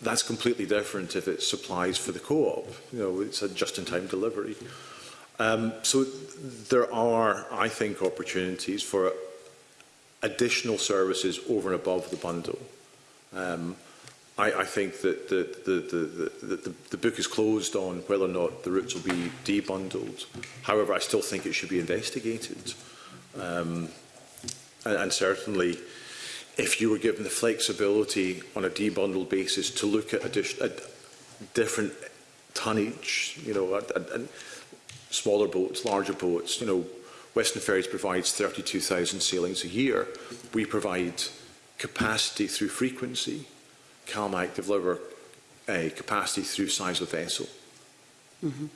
That's completely different if it supplies for the co-op. You know, it's a just-in-time delivery. Um, so there are, I think, opportunities for additional services over and above the bundle. Um, I, I think that the, the, the, the, the, the book is closed on whether or not the routes will be debundled. However, I still think it should be investigated. Um, and, and certainly, if you were given the flexibility on a debundled basis to look at, addition, at different tonnage, you know, and, and smaller boats, larger boats. You know, Western Ferries provides 32,000 sailings a year. We provide capacity through frequency. CalMac deliver a eh, capacity through size of vessel. Mm -hmm.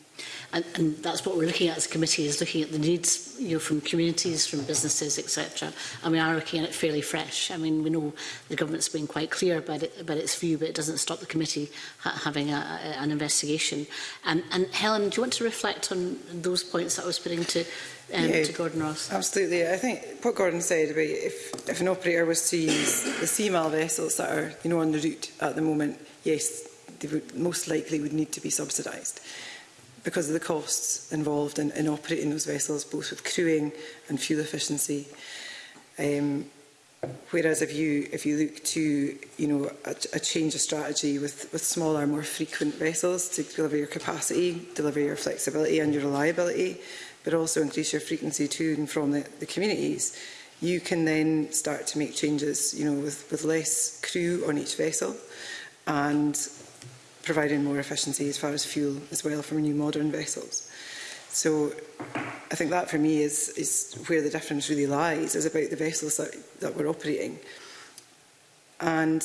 And, and that's what we're looking at as a committee, is looking at the needs you know, from communities, from businesses, etc. And I are looking at it fairly fresh. I mean, we know the government's been quite clear about, it, about its view, but it doesn't stop the committee ha having a, a, an investigation. And, and Helen, do you want to reflect on those points that I was putting to, um, yeah, to Gordon Ross? Absolutely. I think what Gordon said about if, if an operator was to use the CMAL vessels that are you know, on the route at the moment, yes, they would most likely would need to be subsidised because of the costs involved in, in operating those vessels, both with crewing and fuel efficiency. Um, whereas if you if you look to you know a, a change of strategy with with smaller, more frequent vessels to deliver your capacity, deliver your flexibility and your reliability, but also increase your frequency to and from the, the communities, you can then start to make changes. You know with with less crew on each vessel and providing more efficiency as far as fuel as well for new modern vessels. So I think that for me is, is where the difference really lies, is about the vessels that, that we're operating. And,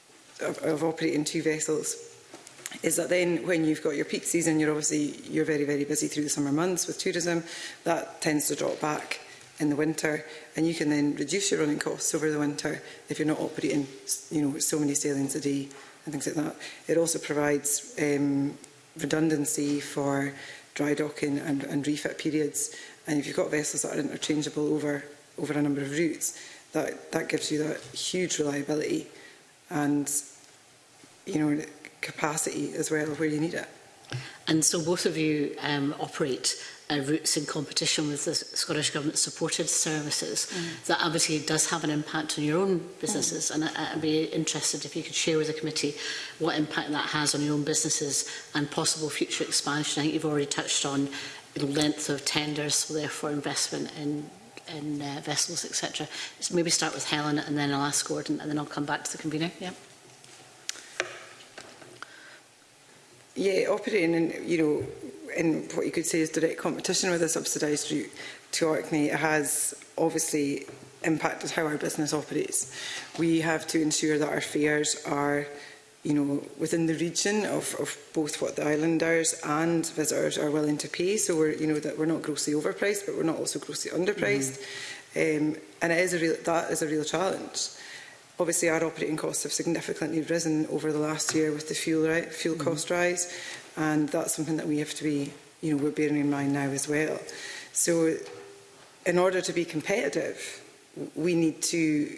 of, of operating two vessels is that then when you've got your peak season, you're obviously you're very, very busy through the summer months with tourism. That tends to drop back in the winter and you can then reduce your running costs over the winter if you're not operating you know so many sailings a day and things like that it also provides um, redundancy for dry docking and, and refit periods and if you've got vessels that are interchangeable over over a number of routes that, that gives you that huge reliability and you know capacity as well where you need it. And so both of you um, operate uh, routes in competition with the Scottish Government supported services. Mm. That obviously does have an impact on your own businesses mm. and I, I'd be interested if you could share with the committee what impact that has on your own businesses and possible future expansion. I think you've already touched on the length of tenders, so therefore investment in in uh, vessels, etc. So maybe start with Helen and then I'll ask Gordon and then I'll come back to the convener. Yeah. Yeah, operating in, you know, in what you could say is direct competition with a subsidised route to Orkney has obviously impacted how our business operates. We have to ensure that our fares are you know, within the region of, of both what the islanders and visitors are willing to pay. So we're, you know, that we're not grossly overpriced, but we're not also grossly underpriced. Mm. Um, and it is a real, that is a real challenge. Obviously, our operating costs have significantly risen over the last year with the fuel right, fuel mm. cost rise, and that's something that we have to be, you know, we're bearing in mind now as well. So, in order to be competitive, we need to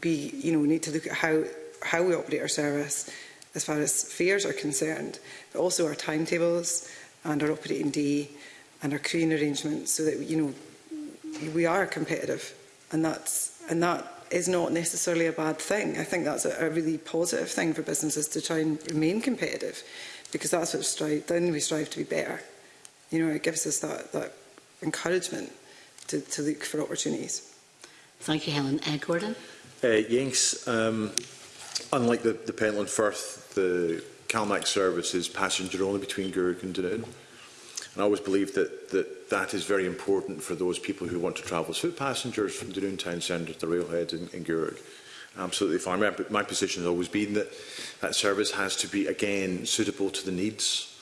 be, you know, we need to look at how how we operate our service as far as fares are concerned, but also our timetables and our operating day and our queuing arrangements so that, you know, we are competitive and that's, and that is not necessarily a bad thing. I think that's a, a really positive thing for businesses to try and remain competitive because that's what strive, then we strive to be better. You know, it gives us that, that encouragement to, to look for opportunities. Thank you, Helen. Uh, Gordon? Uh, yes. um, Unlike the, the Pentland Firth, the CalMax service is passenger only between Guruk and Dunedin. And I always believe that, that that is very important for those people who want to travel as foot passengers from Dunoon town centre to the railhead in, in Guruk. Absolutely fine. My, my position has always been that that service has to be, again, suitable to the needs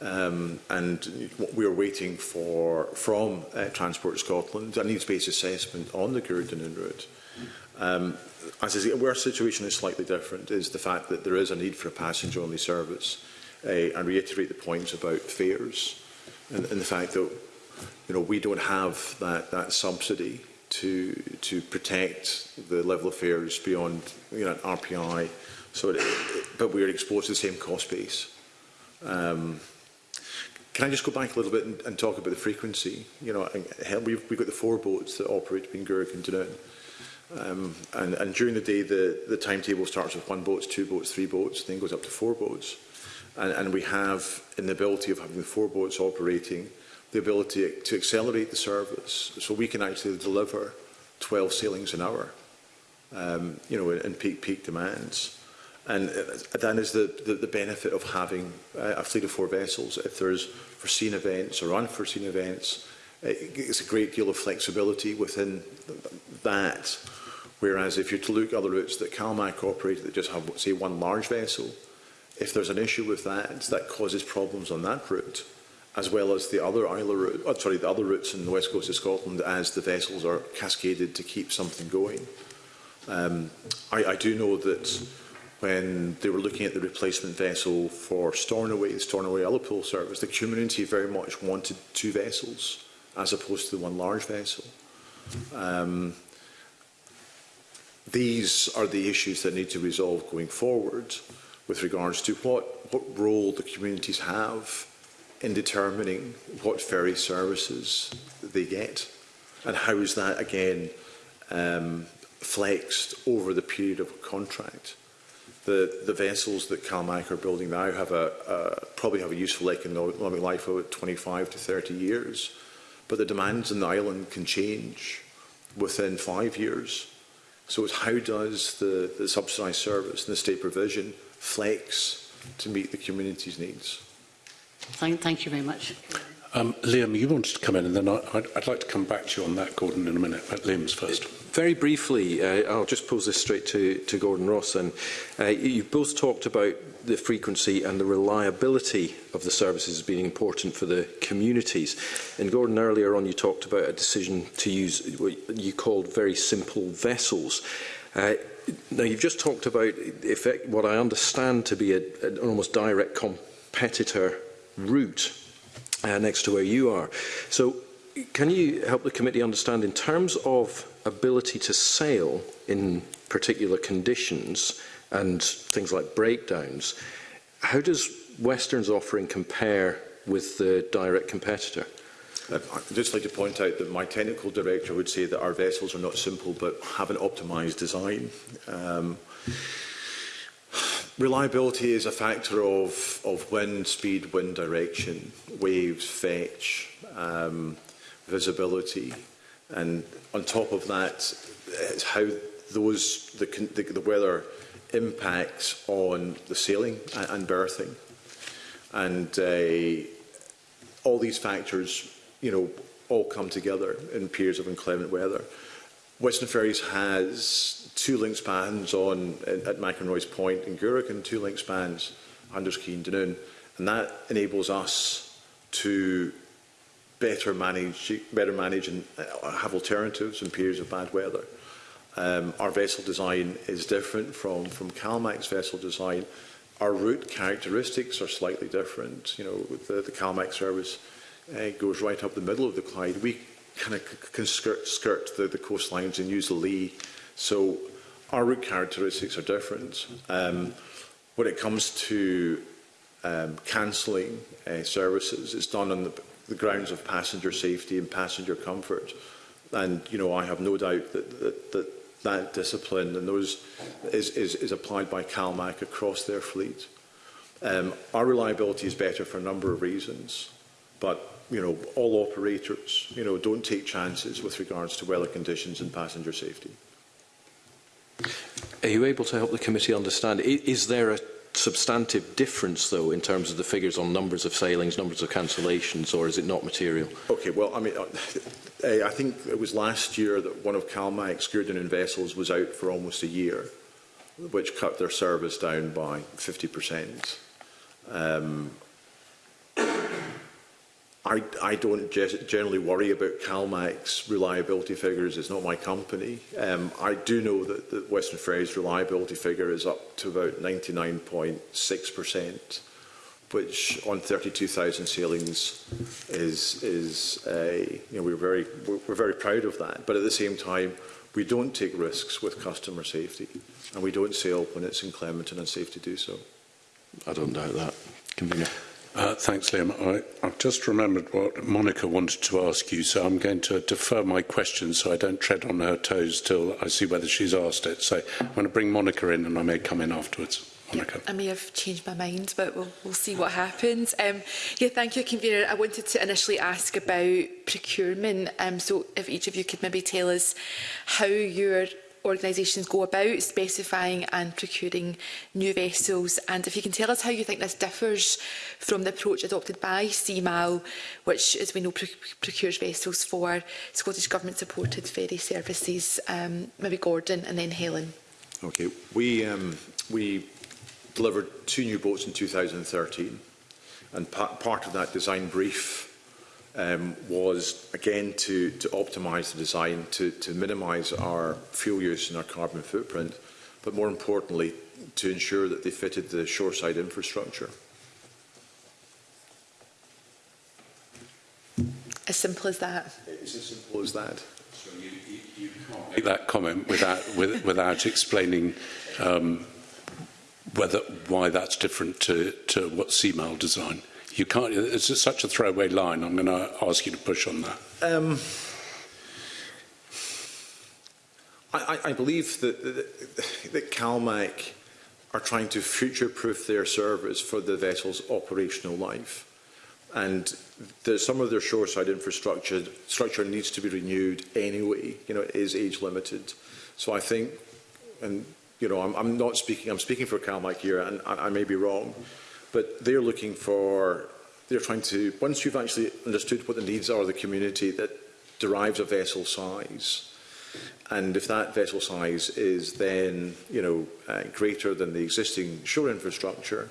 um, and what we are waiting for from uh, Transport Scotland, a needs-based assessment on the Gurdon route. Um, as I say, our situation is slightly different, is the fact that there is a need for a passenger-only service. Uh, and reiterate the points about fares and, and the fact that you know we don't have that that subsidy to to protect the level of fares beyond you know RPI. So, it, but we are exposed to the same cost base. Um, can I just go back a little bit and, and talk about the frequency? You know, hell, we've, we've got the four boats that operate between Gurk and Dunoon. Um, and, and during the day, the, the timetable starts with one boat, two boats, three boats, then goes up to four boats. And, and we have, in the ability of having four boats operating, the ability to accelerate the service so we can actually deliver 12 sailings an hour, um, you know, in peak, peak demands. And uh, that is the, the, the benefit of having a fleet of four vessels. If there's foreseen events or unforeseen events, it's a great deal of flexibility within that. Whereas if you're to look at other routes that CalMac operate that just have, say, one large vessel, if there's an issue with that, that causes problems on that route, as well as the other Isla route, oh, sorry, the other routes in the west coast of Scotland as the vessels are cascaded to keep something going. Um, I, I do know that when they were looking at the replacement vessel for Stornoway, the Stornoway Ullapool service, the community very much wanted two vessels as opposed to the one large vessel. Um, these are the issues that need to resolve going forward with regards to what, what role the communities have in determining what ferry services they get and how is that again um, flexed over the period of a contract. The, the vessels that CalMac are building now have a, a, probably have a useful economic life of 25 to 30 years But the demands in the island can change within five years. So it's how does the, the subsidised service and the state provision flex to meet the community's needs? Thank, thank you very much. Um, Liam, you wanted to come in, and then I, I'd, I'd like to come back to you on that, Gordon, in a minute. But Liam's first. Very briefly, uh, I'll just pose this straight to, to Gordon Ross. And uh, you've both talked about the frequency and the reliability of the services being important for the communities. And Gordon, earlier on, you talked about a decision to use what you called very simple vessels. Uh, now, you've just talked about effect, what I understand to be a, an almost direct competitor route uh, next to where you are. So can you help the committee understand in terms of ability to sail in particular conditions and things like breakdowns, how does Western's offering compare with the direct competitor? Uh, I'd just like to point out that my technical director would say that our vessels are not simple but have an optimised design. Um, Reliability is a factor of, of wind speed, wind direction, waves, fetch, um, visibility, and on top of that, it's how those the, the, the weather impacts on the sailing and, and berthing, and uh, all these factors, you know, all come together in periods of inclement weather. Western Ferries has two link spans on at McEnroy's Point in Guruk and two link spans under Skeen Dunoon. And that enables us to better manage, better manage and uh, have alternatives in periods of bad weather. Um, our vessel design is different from, from CalMac's vessel design. Our route characteristics are slightly different. You know, the, the CalMac service uh, goes right up the middle of the Clyde. We kind of can skirt, skirt the, the coastlines and use the lee. So our route characteristics are different. Um, when it comes to um, cancelling uh, services, it's done on the, the grounds of passenger safety and passenger comfort. And you know, I have no doubt that that, that, that discipline and those is, is, is applied by CalMac across their fleet. Um, our reliability is better for a number of reasons, but you know, all operators, you know, don't take chances with regards to weather conditions and passenger safety. Are you able to help the committee understand, is there a substantive difference, though, in terms of the figures on numbers of sailings, numbers of cancellations, or is it not material? Okay, well, I mean, uh, I think it was last year that one of CalMAC's Guerdian vessels was out for almost a year, which cut their service down by 50%. Um, I, I don't generally worry about CalMAC's reliability figures. It's not my company. Um, I do know that the Western Ferries reliability figure is up to about 99.6%, which on 32,000 sailings is, is a, you know, we're very, we're very proud of that. But at the same time, we don't take risks with customer safety and we don't sail when it's inclement and unsafe to do so. I don't doubt that. Convener. Uh, thanks, Liam. I, I've just remembered what Monica wanted to ask you, so I'm going to defer my question so I don't tread on her toes till I see whether she's asked it. So I'm going to bring Monica in and I may come in afterwards. Monica. I may have changed my mind, but we'll, we'll see what happens. Um, yeah, thank you, Convener. I wanted to initially ask about procurement. Um, so if each of you could maybe tell us how you're organisations go about specifying and procuring new vessels and if you can tell us how you think this differs from the approach adopted by CMAL which as we know proc procures vessels for Scottish Government supported ferry services um, maybe Gordon and then Helen. Okay we um, we delivered two new boats in 2013 and pa part of that design brief um, was, again, to, to optimise the design, to, to minimise our fuel use and our carbon footprint, but more importantly, to ensure that they fitted the shoreside infrastructure. As simple as that. It's as simple as that. So you, you, can't make that comment without, with, without explaining um, whether, why that's different to, to what CMAL design. You can't. It's just such a throwaway line. I'm going to ask you to push on that. Um, I, I believe that, that, that CalMac are trying to future-proof their service for the vessel's operational life. And the, some of their shoreside infrastructure structure needs to be renewed anyway. You know, it is age-limited. So I think, and you know, I'm, I'm not speaking, I'm speaking for CalMac here, and I, I may be wrong, but they're looking for, they're trying to, once you've actually understood what the needs are of the community that derives a vessel size, and if that vessel size is then, you know, uh, greater than the existing shore infrastructure,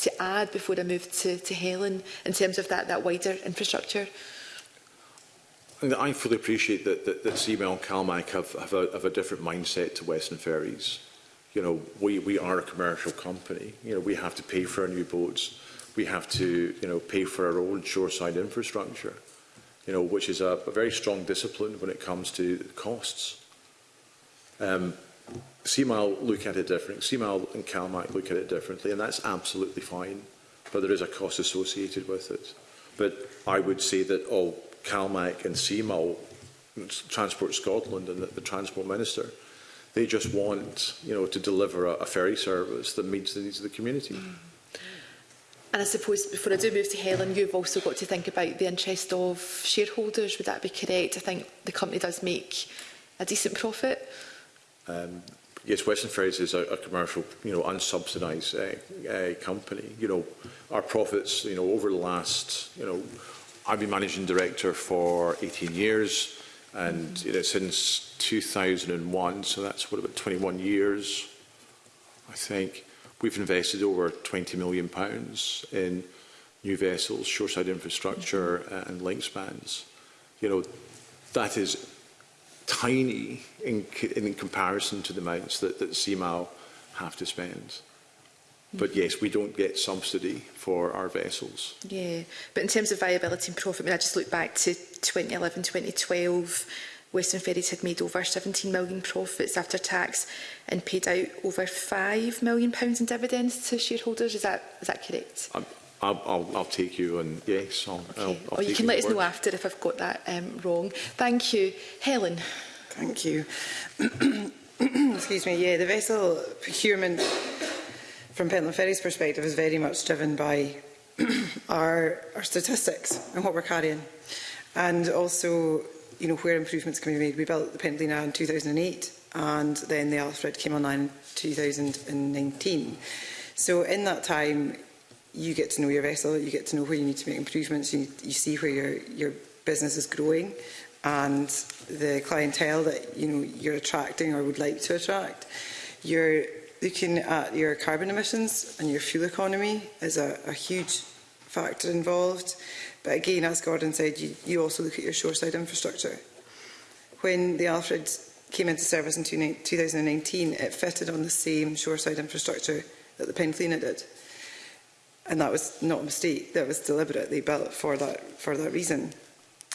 to add before I move to to Helen in terms of that that wider infrastructure? I fully appreciate that, that, that Seamel and Calmac have, have, a, have a different mindset to Western Ferries you know, we, we are a commercial company. You know, we have to pay for our new boats. We have to, you know, pay for our own shoreside infrastructure, you know, which is a, a very strong discipline when it comes to costs. Um, CMAL look at it differently. CMAL and CalMAC look at it differently, and that's absolutely fine. But there is a cost associated with it. But I would say that all oh, CalMAC and CMAL, Transport Scotland and the, the Transport Minister, They just want, you know, to deliver a, a ferry service that meets the needs of the community. Mm. And I suppose before I do move to Helen, you've also got to think about the interest of shareholders. Would that be correct? I think the company does make a decent profit. Um, yes, Western Ferries is a, a commercial, you know, unsubsidised uh, uh, company. You know, our profits, you know, over the last, you know, I've been managing director for 18 years. And you know, since 2001, so that's what about 21 years, I think, we've invested over 20 million pounds in new vessels, shoreside infrastructure and link spans. You know, that is tiny in, in comparison to the amounts that, that CMAL have to spend. But yes, we don't get subsidy for our vessels. Yeah, but in terms of viability and profit, I mean, I just look back to 2011, 2012, Western Ferries had made over 17 million profits after tax and paid out over 5 million pounds in dividends to shareholders. Is that is that correct? I'm, I'll, I'll, I'll take you and yes, I'll, okay. I'll, I'll or oh, you can let us know after if I've got that um, wrong. Thank you. Helen. Thank you. Excuse me. Yeah, the vessel procurement from Pentland Ferry's perspective, is very much driven by our, our statistics and what we're carrying. And also, you know, where improvements can be made. We built the Pentland in 2008 and then the Alfred came online in 2019. So in that time, you get to know your vessel, you get to know where you need to make improvements, you, you see where your, your business is growing and the clientele that you know you're attracting or would like to attract. You're looking at your carbon emissions and your fuel economy is a, a huge factor involved. But again, as Gordon said, you, you also look at your shoreside infrastructure. When the Alfred came into service in 2019, it fitted on the same shoreside infrastructure that the Penclina did. And that was not a mistake, that was deliberately built for that, for that reason.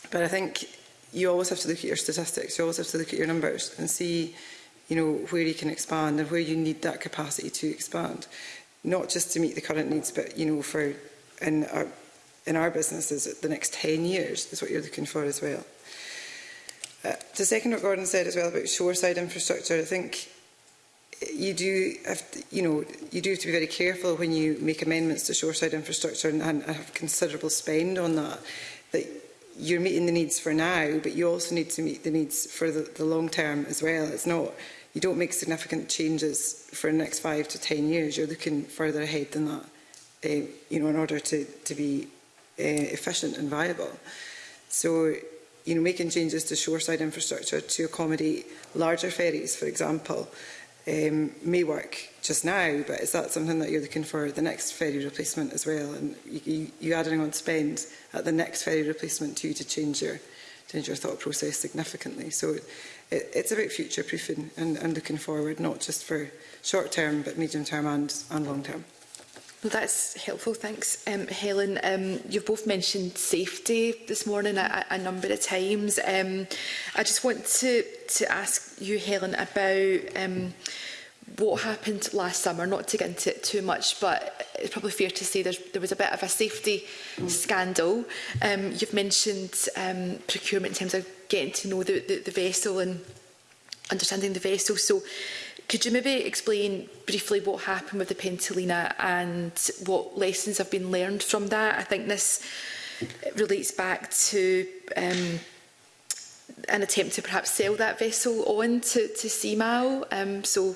But I think you always have to look at your statistics, you always have to look at your numbers and see you know, where you can expand and where you need that capacity to expand, not just to meet the current needs, but, you know, for in our, in our businesses the next 10 years is what you're looking for as well. Uh, to second what Gordon said as well about shoreside infrastructure, I think you do have to, you know you do have to be very careful when you make amendments to shoreside infrastructure and, and have considerable spend on that that you're meeting the needs for now, but you also need to meet the needs for the, the long term as well. It's not, you don't make significant changes for the next five to 10 years. You're looking further ahead than that, uh, you know, in order to, to be uh, efficient and viable. So, you know, making changes to shoreside infrastructure to accommodate larger ferries, for example, um, may work just now, but is that something that you're looking for the next ferry replacement as well? And you, you, you adding on spend at the next ferry replacement too to change your, change your thought process significantly. So it, it, it's about future proofing and, and looking forward, not just for short term, but medium term and, and long term. Well, that's helpful. Thanks, um, Helen. Um, you've both mentioned safety this morning a, a number of times. Um, I just want to, to ask you, Helen, about um, what happened last summer. Not to get into it too much, but it's probably fair to say there was a bit of a safety scandal. Um, you've mentioned um, procurement in terms of getting to know the, the, the vessel and understanding the vessel. So Could you maybe explain briefly what happened with the Pentelina and what lessons have been learned from that? I think this relates back to um, an attempt to perhaps sell that vessel on to, to CMAO. Um, so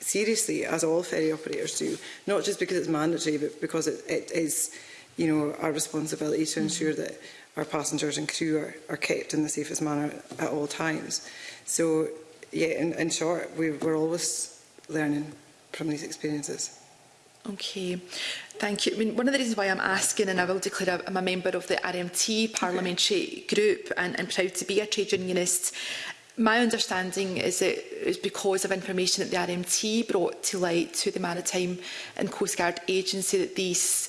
seriously, as all ferry operators do, not just because it's mandatory, but because it, it is, you know, our responsibility to ensure that our passengers and crew are, are kept in the safest manner at all times. So, yeah, in, in short, we, we're always learning from these experiences. Okay, thank you. I mean, one of the reasons why I'm asking, and I will declare I'm a member of the RMT parliamentary okay. group and, and proud to be a trade unionist, My understanding is that it's because of information that the RMT brought to light to the Maritime and Coast Guard Agency that these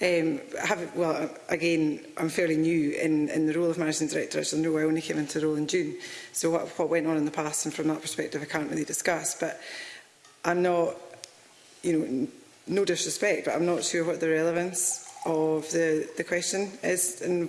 Um, I have, well, again, I'm fairly new in, in the role of managing director, so no, I only came into the role in June. So what, what went on in the past, and from that perspective, I can't really discuss. But I'm not, you know, no disrespect, but I'm not sure what the relevance of the, the question is in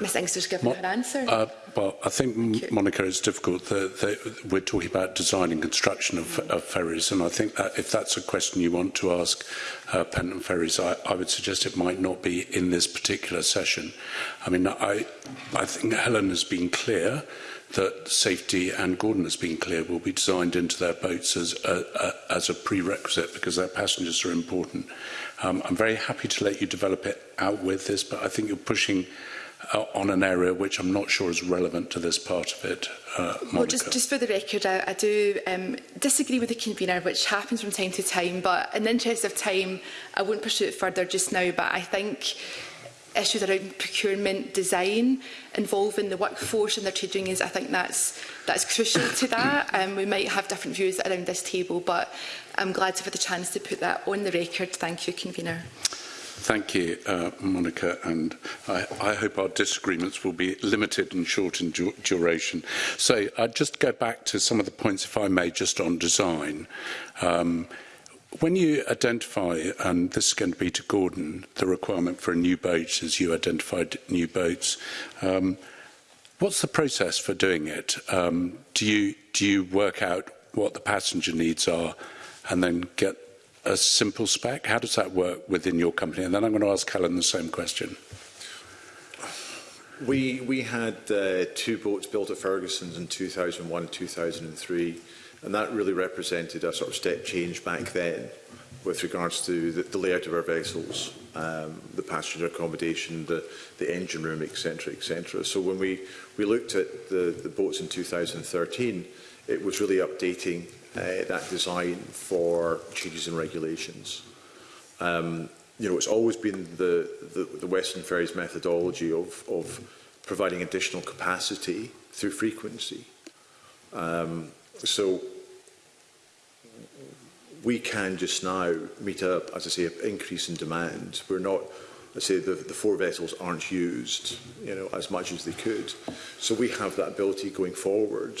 Ms Inkster's given her answer. Uh, Well, I think, Monica, it's difficult. that the, we're talking about design and construction of, of, ferries, and I think that if that's a question you want to ask uh, Penton Ferries, I, I, would suggest it might not be in this particular session. I mean, I, I think Helen has been clear that safety and Gordon has been clear will be designed into their boats as a, a, as a prerequisite because their passengers are important. Um, I'm very happy to let you develop it out with this, but I think you're pushing uh, on an area which I'm not sure is relevant to this part of it. Uh, Monica. well, just, just for the record, I, I do um, disagree with the convener, which happens from time to time, but in the interest of time, I won't pursue it further just now, but I think issues around procurement design involving the workforce and their trade unions, I think that's that's crucial to that. Um, we might have different views around this table, but I'm glad to have the chance to put that on the record. Thank you, convener. Thank you, uh, Monica, and I, I hope our disagreements will be limited and short in du duration. So I'd uh, just go back to some of the points, if I may, just on design. Um, When you identify, and this is going to be to Gordon, the requirement for a new boats as you identified new boats, um, what's the process for doing it? Um, do, you, do you work out what the passenger needs are and then get a simple spec? How does that work within your company? And then I'm going to ask Helen the same question. We, we had uh, two boats built at Ferguson's in 2001 and 2003, and that really represented a sort of step change back then with regards to the, the layout of our vessels, um, the passenger accommodation, the, the engine room, etc. etc. So when we, we looked at the, the boats in 2013, it was really updating uh, that design for changes in regulations. Um, you know, it's always been the, the, the Western Ferries methodology of, of providing additional capacity through frequency. Um, so we can just now meet up, as I say, an increase in demand. We're not, let's say, the, the four vessels aren't used, you know, as much as they could. So we have that ability going forward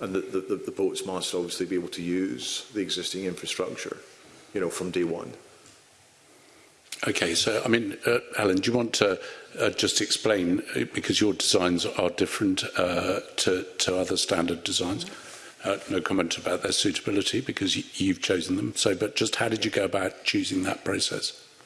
and that the, the, the boats must obviously be able to use the existing infrastructure, you know, from day one. Okay, so I mean, uh, Alan, do you want to uh, just explain uh, because your designs are different uh, to to other standard designs? Uh, no comment about their suitability because you've chosen them. So, but just how did you go about choosing that process?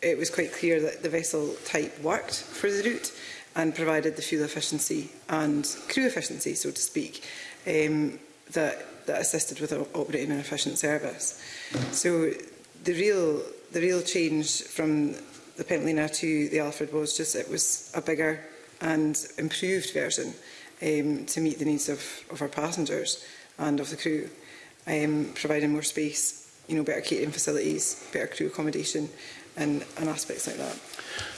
it was quite clear that the vessel type worked for the route and provided the fuel efficiency and crew efficiency, so to speak, um, that, that assisted with operating an efficient service. So the real, the real change from the Pentleaner to the Alfred was just it was a bigger and improved version um, to meet the needs of, of our passengers and of the crew, um, providing more space, you know, better catering facilities, better crew accommodation and, and aspects like that.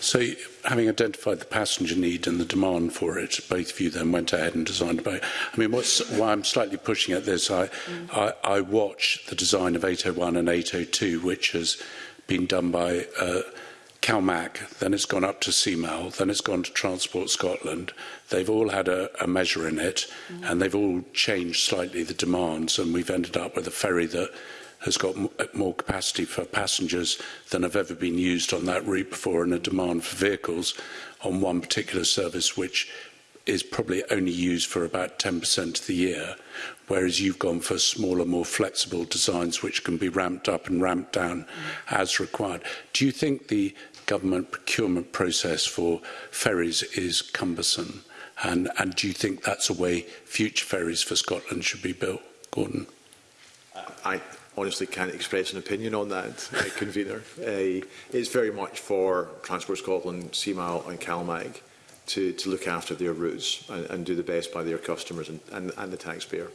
So, having identified the passenger need and the demand for it, both of you then went ahead and designed about. I mean, what's why I'm slightly pushing at this, I, mm. I, I watch the design of 801 and 802, which has been done by uh, CalMac, then it's gone up to CMAL, then it's gone to Transport Scotland. They've all had a, a measure in it mm. and they've all changed slightly the demands and we've ended up with a ferry that has got uh, more capacity for passengers than have ever been used on that route before and a demand for vehicles on one particular service which is probably only used for about 10% of the year, whereas you've gone for smaller, more flexible designs which can be ramped up and ramped down mm. as required. Do you think the government procurement process for ferries is cumbersome? And, and do you think that's a way future ferries for Scotland should be built, Gordon? I honestly can't express an opinion on that, uh, convener. Uh, it's very much for Transport Scotland, CMAL and CalMag to, to look after their routes and, and do the best by their customers and, and, and the taxpayer.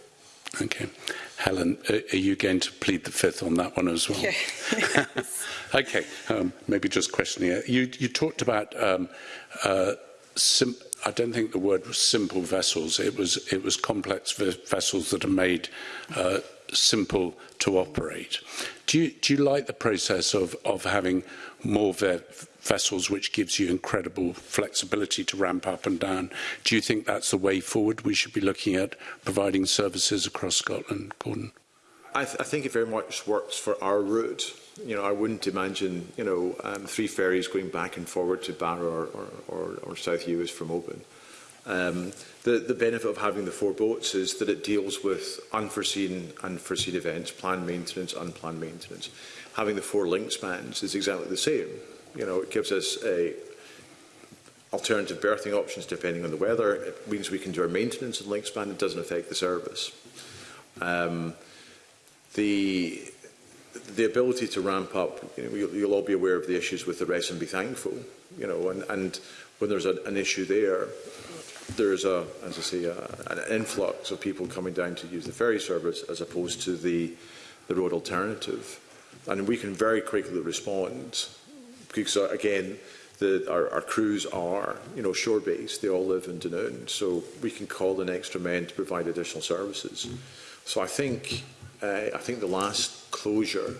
Okay. Helen, are, you going to plead the fifth on that one as well? Yeah. okay. Um, maybe just questioning it. You, you talked about, um, uh, sim I don't think the word was simple vessels. It was, it was complex vessels that are made uh, simple to operate. Do you, do you like the process of, of having more ve vessels, which gives you incredible flexibility to ramp up and down. Do you think that's the way forward? We should be looking at providing services across Scotland, Gordon. I, th I think it very much works for our route. You know, I wouldn't imagine, you know, um, three ferries going back and forward to Barrow or, or, or, or South Uist from Oban. Um, the, the benefit of having the four boats is that it deals with unforeseen, unforeseen events, planned maintenance, unplanned maintenance. Having the four link spans is exactly the same. You know, it gives us a alternative berthing options depending on the weather. It means we can do our maintenance in Linkspan. It doesn't affect the service. Um, the the ability to ramp up, you know, you'll, you'll all be aware of the issues with the rest and be thankful, you know, and, and when there's a, an issue there, there's a, as I say, a, an influx of people coming down to use the ferry service as opposed to the, the road alternative. And we can very quickly respond because uh, again, the, our, our crews are, you know, shore-based. They all live in Dunoon, so we can call an extra men to provide additional services. Mm. So I think, uh, I think the last closure,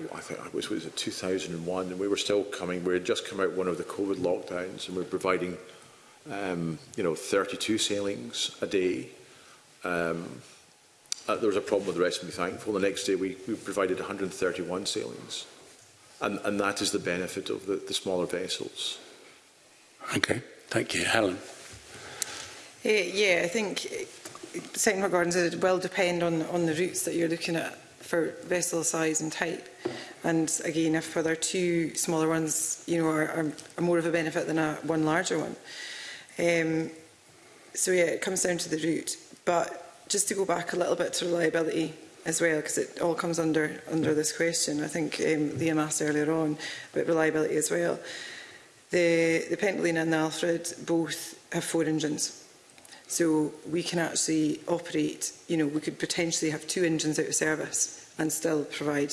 oh, I think I was was it 2001, and we were still coming. We had just come out one of the COVID lockdowns, and we we're providing, um, you know, 32 sailings a day. Um, uh, there was a problem with the rest, and be thankful. The next day, we, we provided 131 sailings. And, and that is the benefit of the, the smaller vessels. Okay, thank you. Helen. Uh, yeah, I think eh, Mark Gardens it will depend on, on the routes that you're looking at for vessel size and type. And again, if there are two smaller ones, you know, are, are more of a benefit than a, one larger one. Um, so yeah, it comes down to the route. But just to go back a little bit to reliability, as well, because it all comes under under this question. I think um, Liam asked earlier on about reliability as well. The, the Pentolina and the Alfred both have four engines. So we can actually operate, you know, we could potentially have two engines out of service and still provide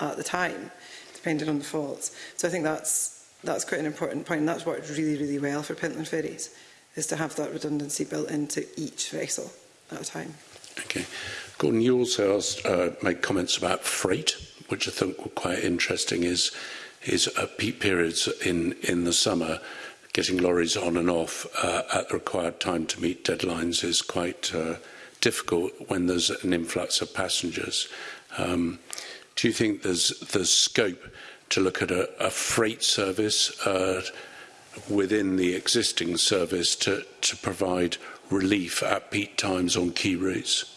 at the time, depending on the faults. So I think that's that's quite an important point. And that's worked really really well for Pentland Ferries is to have that redundancy built into each vessel at a time. Okay. Gordon, you also asked, uh, made comments about freight, which I think were quite interesting, is, is uh, peak periods in, in the summer, getting lorries on and off uh, at the required time to meet deadlines is quite uh, difficult when there's an influx of passengers. Um, do you think there's, there's scope to look at a, a freight service uh, within the existing service to, to provide relief at peak times on key routes?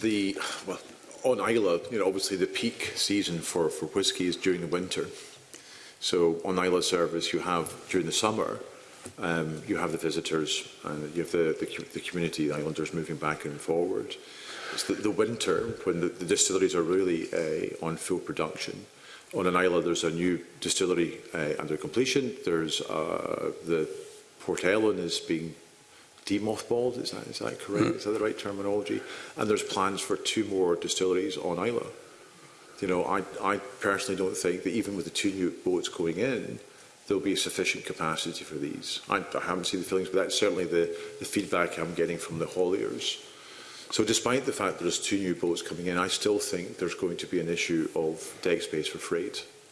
The, well, on Isla, you know, obviously the peak season for, for whisky is during the winter. So on Isla service, you have during the summer, um, you have the visitors and you have the, the, the community, the islanders moving back and forward. It's the, the winter when the, the distilleries are really uh, on full production on an island, there's a new distillery uh, under completion. There's uh, the Port Ellen is being demothballed. Is that is that correct? Mm. Is that the right terminology? And there's plans for two more distilleries on Isla. You know, I I personally don't think that even with the two new boats going in, there'll be sufficient capacity for these. I, I haven't seen the feelings, but that's certainly the the feedback I'm getting from the hauliers So despite the fact there's two new boats coming in, I still think there's going to be an issue of deck space for freight.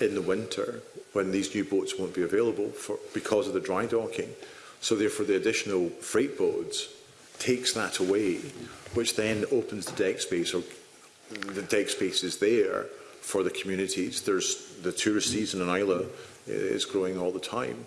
in the winter when these new boats won't be available for, because of the dry docking. So therefore the additional freight boats takes that away, which then opens the deck space or the deck space is there for the communities. There's the tourist season in Isla is growing all the time.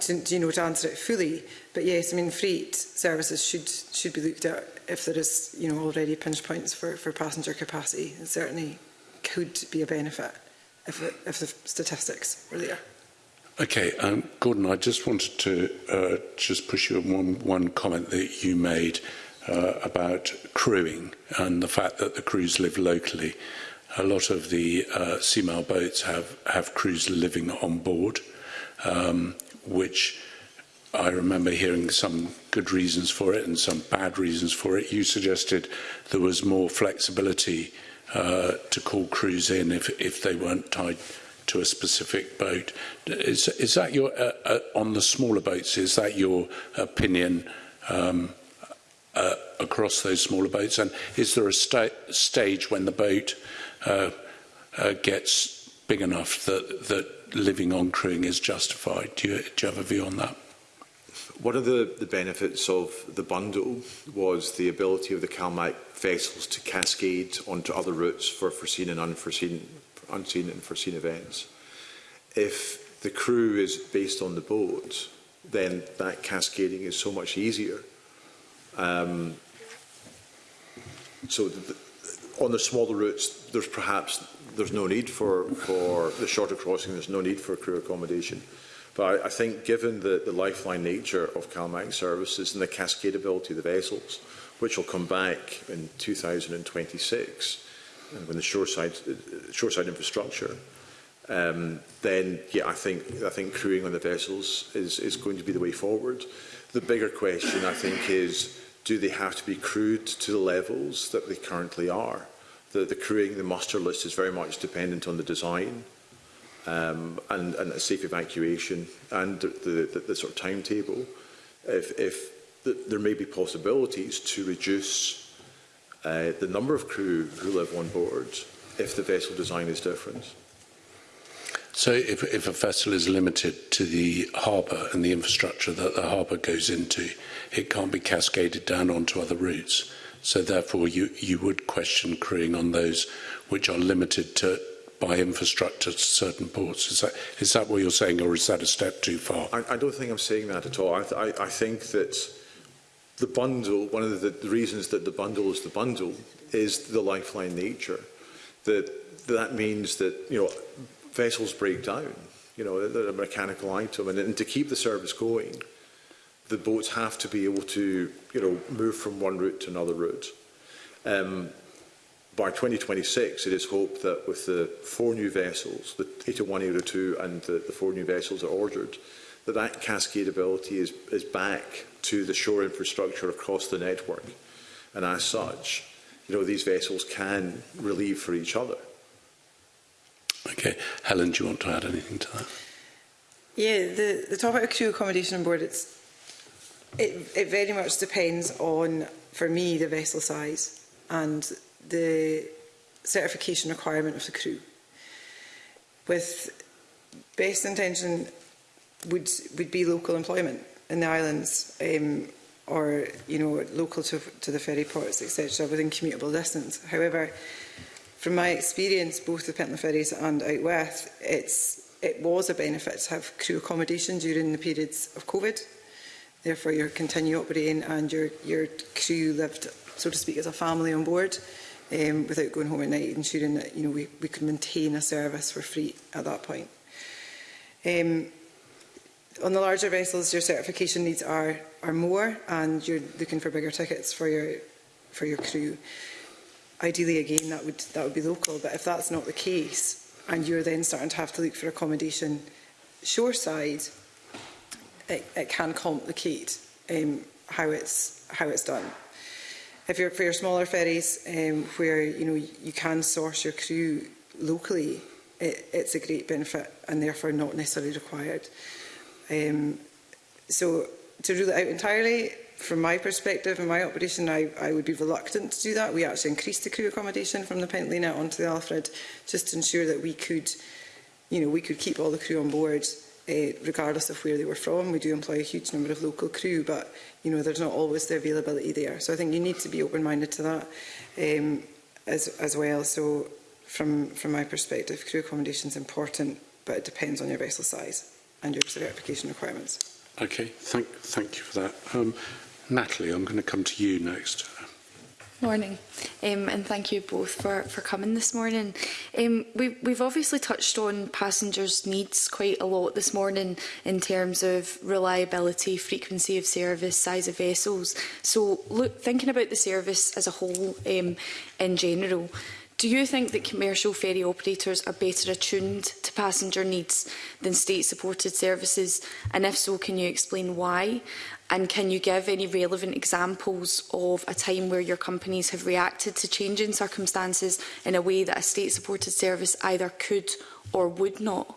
to, you know, to answer it fully. But yes, I mean, freight services should should be looked at if there is, you know, already pinch points for, for passenger capacity. It certainly could be a benefit if, if the statistics were there. Okay, um, Gordon, I just wanted to uh, just push you on one, one comment that you made uh, about crewing and the fact that the crews live locally. A lot of the uh, Seamail boats have, have crews living on board, um, which I remember hearing some good reasons for it and some bad reasons for it. You suggested there was more flexibility uh, to call crews in if, if they weren't tied to a specific boat. Is, is that your, uh, uh, on the smaller boats, is that your opinion um, uh, across those smaller boats? And is there a sta stage when the boat uh, uh, gets big enough that, that living on crewing is justified? Do you, do you have a view on that? One of the, the benefits of the bundle was the ability of the CalMac vessels to cascade onto other routes for foreseen and unforeseen unseen and foreseen events. If the crew is based on the boat, then that cascading is so much easier. Um, so the, on the smaller routes, there's perhaps there's no need for, for the shorter crossing, there's no need for crew accommodation. But I, I think given the, the lifeline nature of CalMAC services and the cascadability of the vessels, which will come back in 2026, and when the shoreside, uh, shoreside infrastructure, um, then yeah, I think I think crewing on the vessels is is going to be the way forward. The bigger question I think is do they have to be crewed to the levels that they currently are? The, the crewing, the muster list is very much dependent on the design um, and, and safe evacuation and the, the, the sort of timetable. If, if the, there may be possibilities to reduce uh, the number of crew who live on board if the vessel design is different. So if, if a vessel is limited to the harbour and the infrastructure that the harbour goes into, it can't be cascaded down onto other routes. So therefore you, you would question crewing on those which are limited to, by infrastructure to certain ports. Is that, is that what you're saying or is that a step too far? I, I don't think I'm saying that at all. I, th I, I think that The bundle, one of the, the reasons that the bundle is the bundle is the lifeline nature. That that means that you know vessels break down. You know they're a mechanical item, and, and to keep the service going, the boats have to be able to you know move from one route to another route. Um, by 2026, it is hoped that with the four new vessels, the 801, 802 and the, the four new vessels are ordered, that that cascadability is, is back to the shore infrastructure across the network. And as such, you know, these vessels can relieve for each other. Okay. Helen, do you want to add anything to that? Yeah, the, the topic of crew accommodation board, it's, it, it very much depends on, for me, the vessel size and the certification requirement of the crew. With best intention would would be local employment in the islands um, or you know local to, to the ferry ports etc within commutable distance. However, from my experience, both the Pentland Ferries and Out West, it's it was a benefit to have crew accommodation during the periods of COVID. Therefore, you're continue operating and your your crew lived, so to speak, as a family on board. Um, without going home at night, ensuring that you know we, we could maintain a service for free at that point. Um, on the larger vessels, your certification needs are, are more and you're looking for bigger tickets for your, for your crew. Ideally, again, that would, that would be local, but if that's not the case and you're then starting to have to look for accommodation shoreside, it, it can complicate um, how, it's, how it's done. If you're for your smaller ferries um, where you, know, you can source your crew locally, it, it's a great benefit and therefore not necessarily required. Um, so to rule it out entirely, from my perspective and my operation, I, I would be reluctant to do that. We actually increased the crew accommodation from the Pentlina onto the Alfred just to ensure that we could, you know, we could keep all the crew on board uh, regardless of where they were from. We do employ a huge number of local crew, but you know there's not always the availability there. So I think you need to be open-minded to that um, as as well. So from from my perspective, crew accommodation is important, but it depends on your vessel size and your certification requirements. Okay, thank, thank you for that. Um, Natalie, I'm going to come to you next. Morning, um, and thank you both for, for coming this morning. Um, we, we've obviously touched on passengers' needs quite a lot this morning in terms of reliability, frequency of service, size of vessels. So look, thinking about the service as a whole um, in general, Do you think that commercial ferry operators are better attuned to passenger needs than state-supported services? And if so, can you explain why? And can you give any relevant examples of a time where your companies have reacted to changing circumstances in a way that a state-supported service either could or would not?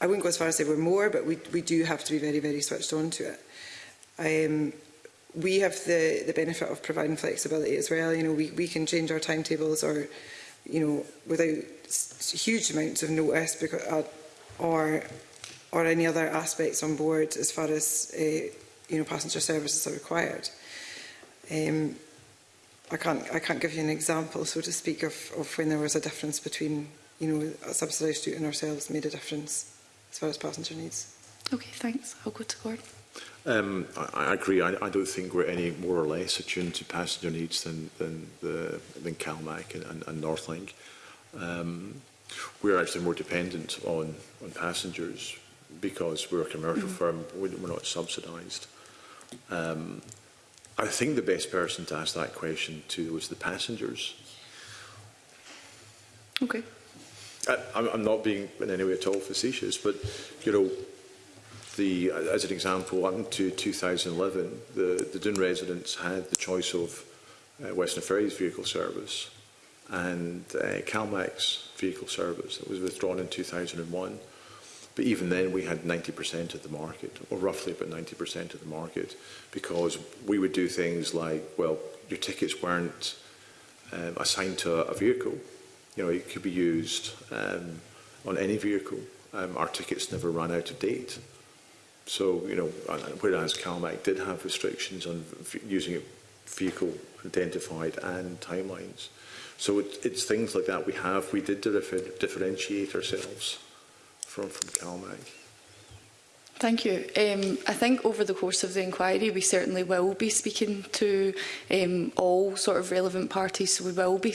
I wouldn't go as far as say we're more, but we, we do have to be very, very switched on to it. Um, we have the, the benefit of providing flexibility as well. You know, we, we can change our timetables or, you know, without huge amounts of notice because, uh, or, or any other aspects on board as far as, uh, you know, passenger services are required. Um, I can't, I can't give you an example, so to speak, of, of when there was a difference between, you know, a subsidised route ourselves made a difference as far as passenger needs. Okay, thanks. I'll go to Gordon. Um, I, I agree. I, I don't think we're any more or less attuned to passenger needs than than the than CalMac and, and, and Northlink. Um, we're actually more dependent on on passengers because we're a commercial mm. firm. We're not subsidised. Um, I think the best person to ask that question to was the passengers. Okay. I, I'm, I'm not being in any way at all facetious, but you know the, as an example, up to 2011, the, the Dune residents had the choice of uh, Western Ferries vehicle service and uh, CalMax vehicle service that was withdrawn in 2001. But even then, we had 90% of the market, or roughly about 90% of the market, because we would do things like, well, your tickets weren't um, assigned to a vehicle. You know, it could be used um, on any vehicle. Um, our tickets never run out of date. So, you know, whereas CalMac did have restrictions on using a vehicle identified and timelines. So it, it's things like that we have. We did differentiate ourselves from, from CalMac. Thank you. Um, I think over the course of the inquiry we certainly will be speaking to um, all sort of relevant parties, so we will be,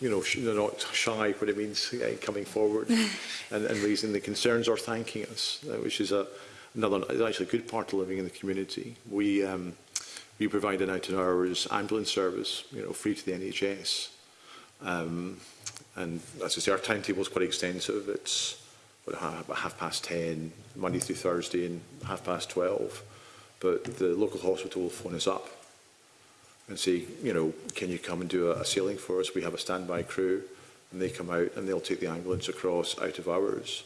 you know, they're not shy. What it means uh, coming forward and, and raising the concerns or thanking us, eh, which is a another is actually a good part of living in the community. We um, we provide an out and hours ambulance service, you know, free to the NHS. Um, and as I say, our timetable is quite extensive. It's half past 10, Monday through Thursday and half past 12. But the local hospital will phone us up and say, you know, can you come and do a, a sailing for us? We have a standby crew and they come out and they'll take the ambulance across out of hours.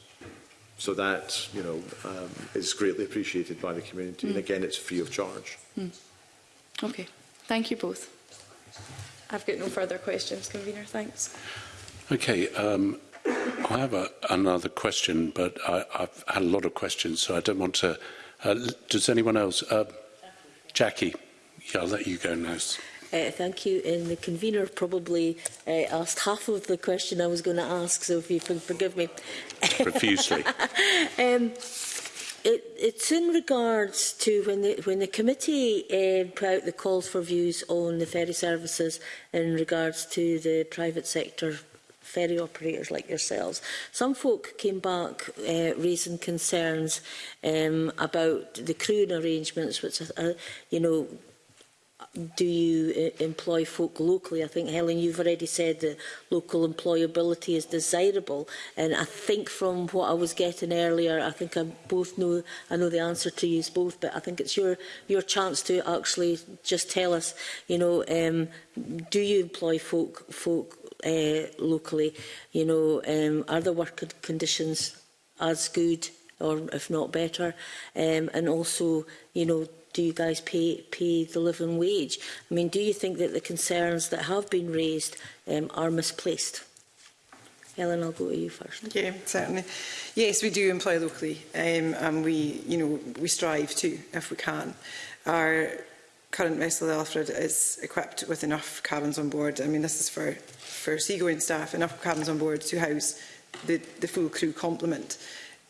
So that, you know, um, is greatly appreciated by the community. Mm. And hmm. again, it's free of charge. Mm. Okay. Thank you both. I've got no further questions, Convener. Thanks. Okay. Um, I have a, another question, but I, I've had a lot of questions, so I don't want to. Uh, does anyone else? Uh, Jackie, yeah, I'll let you go now. Uh, thank you. And the convener probably uh, asked half of the question I was going to ask, so if you can forgive me. Profusely. um, it, it's in regards to when the, when the committee uh, put out the calls for views on the ferry services in regards to the private sector ferry operators like yourselves. Some folk came back uh, raising concerns um, about the crewing arrangements, which are, uh, uh, you know, do you uh, employ folk locally? I think, Helen, you've already said that local employability is desirable. And I think from what I was getting earlier, I think I both know, I know the answer to you both, but I think it's your, your chance to actually just tell us, you know, um, do you employ folk, folk uh, locally, you know, um, are the work conditions as good or if not better? Um, and also, you know, do you guys pay, pay the living wage? I mean, do you think that the concerns that have been raised um, are misplaced? Ellen, I'll go to you first. Yeah, certainly. Yes, we do employ locally, um, and we, you know, we strive to, if we can. Our current vessel, the Alfred, is equipped with enough cabins on board. I mean, this is for for seagoing staff and upper cabins on board to house the, the full crew complement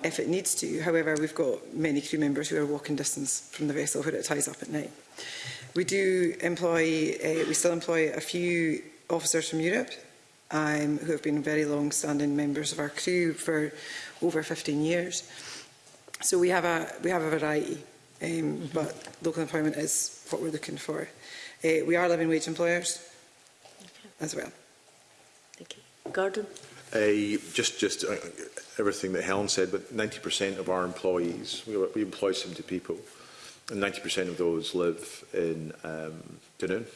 if it needs to. However, we've got many crew members who are walking distance from the vessel where it ties up at night. We do employ, uh, we still employ a few officers from Europe um, who have been very long-standing members of our crew for over 15 years. So we have a, we have a variety, um, mm -hmm. but local employment is what we're looking for. Uh, we are living wage employers as well. Gordon? A, just just uh, everything that Helen said, but 90% of our employees, we, we employ 70 people, and 90% of those live in um, Dunoon.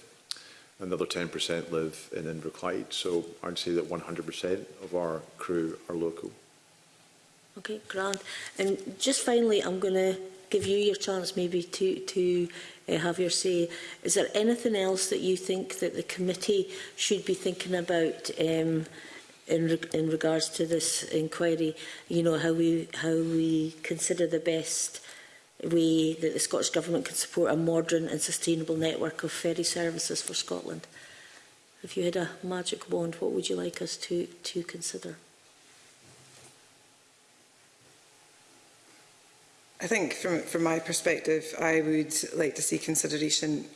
Another 10% live in Inverclyde, so I'd say that 100% of our crew are local. Okay, grand. And just finally, I'm going to give you your chance maybe to, to uh, have your say. Is there anything else that you think that the committee should be thinking about um, in, re in regards to this inquiry? You know, how we, how we consider the best way that the Scottish Government can support a modern and sustainable network of ferry services for Scotland? If you had a magic wand, what would you like us to, to consider? I think from, from my perspective, I would like to see consideration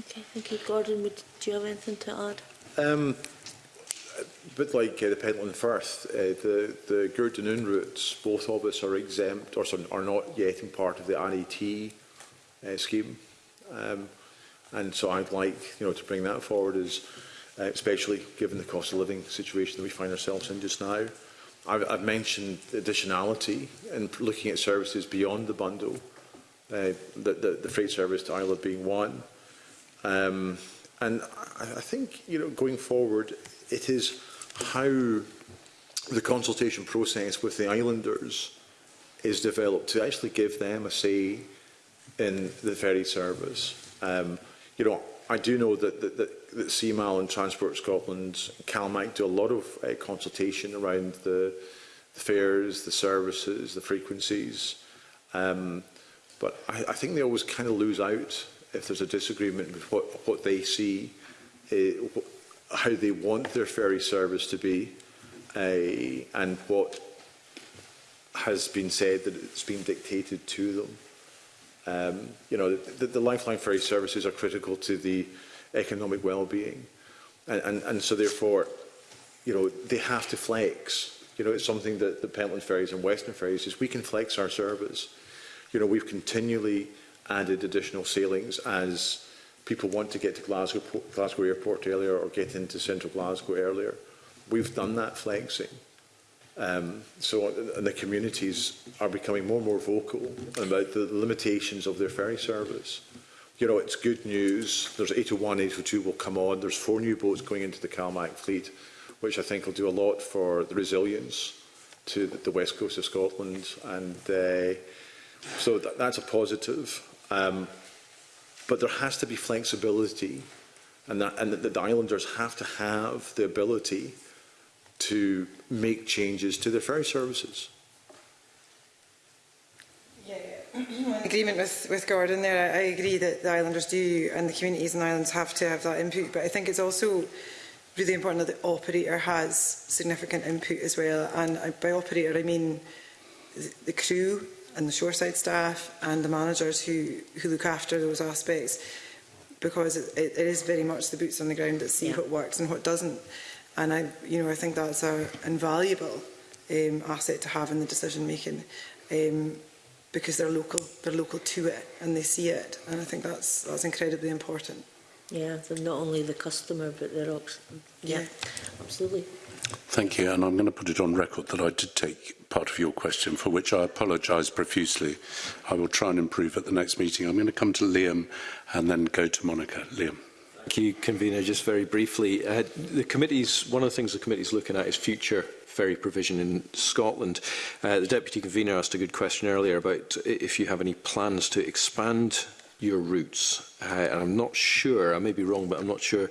Okay, thank you. Gordon, would, do you have anything to add? Um, but like uh, the Pentland Firth, uh, the, the Gurdon Noon routes, both of us are exempt or some, are not yet in part of the NET uh, scheme. Um, and so I'd like you know, to bring that forward, as, uh, especially given the cost of living situation that we find ourselves in just now. I've, I've mentioned additionality and looking at services beyond the bundle, uh, the, the, the freight service to Ireland being one. Um, and I, I think, you know, going forward, it is how the consultation process with the islanders is developed to actually give them a say in the ferry service. Um, you know, I do know that, that, that, that CMAL and Transport Scotland, CalMAC do a lot of uh, consultation around the, the fares, the services, the frequencies. Um, but I, I think they always kind of lose out if there's a disagreement with what, what they see, uh, how they want their ferry service to be, uh, and what has been said that it's been dictated to them. Um, you know, the, the lifeline ferry services are critical to the economic well-being. And, and, and so therefore, you know, they have to flex. You know, it's something that the Pentland Ferries and Western Ferries is we can flex our service. You know, we've continually added additional sailings as people want to get to Glasgow, Glasgow Airport earlier or get into central Glasgow earlier. We've done that flexing. Um, so and the communities are becoming more and more vocal about the limitations of their ferry service. You know, it's good news. There's 801, 802 will come on. There's four new boats going into the Calmac fleet, which I think will do a lot for the resilience to the west coast of Scotland. And uh, so th that's a positive. Um, but there has to be flexibility and, that, and that the islanders have to have the ability to make changes to their ferry services. Yeah, yeah. agreement with, with Gordon there. I, I agree that the islanders do and the communities in islands have to have that input, but I think it's also really important that the operator has significant input as well. And by operator, I mean the crew and the shoreside staff and the managers who, who look after those aspects because it, it, it is very much the boots on the ground that see yeah. what works and what doesn't. And I, you know, I think that's an invaluable um, asset to have in the decision making um, because they're local, they're local to it and they see it. And I think that's, that's incredibly important. Yeah, so not only the customer, but they're, yeah, yeah. absolutely. Thank you, and I'm going to put it on record that I did take part of your question, for which I apologise profusely. I will try and improve at the next meeting. I'm going to come to Liam and then go to Monica. Liam. Thank you, Convener. Just very briefly, uh, the committee's, one of the things the committee's looking at is future ferry provision in Scotland. Uh, the Deputy Convener asked a good question earlier about if you have any plans to expand your roots. Uh, and I'm not sure, I may be wrong, but I'm not sure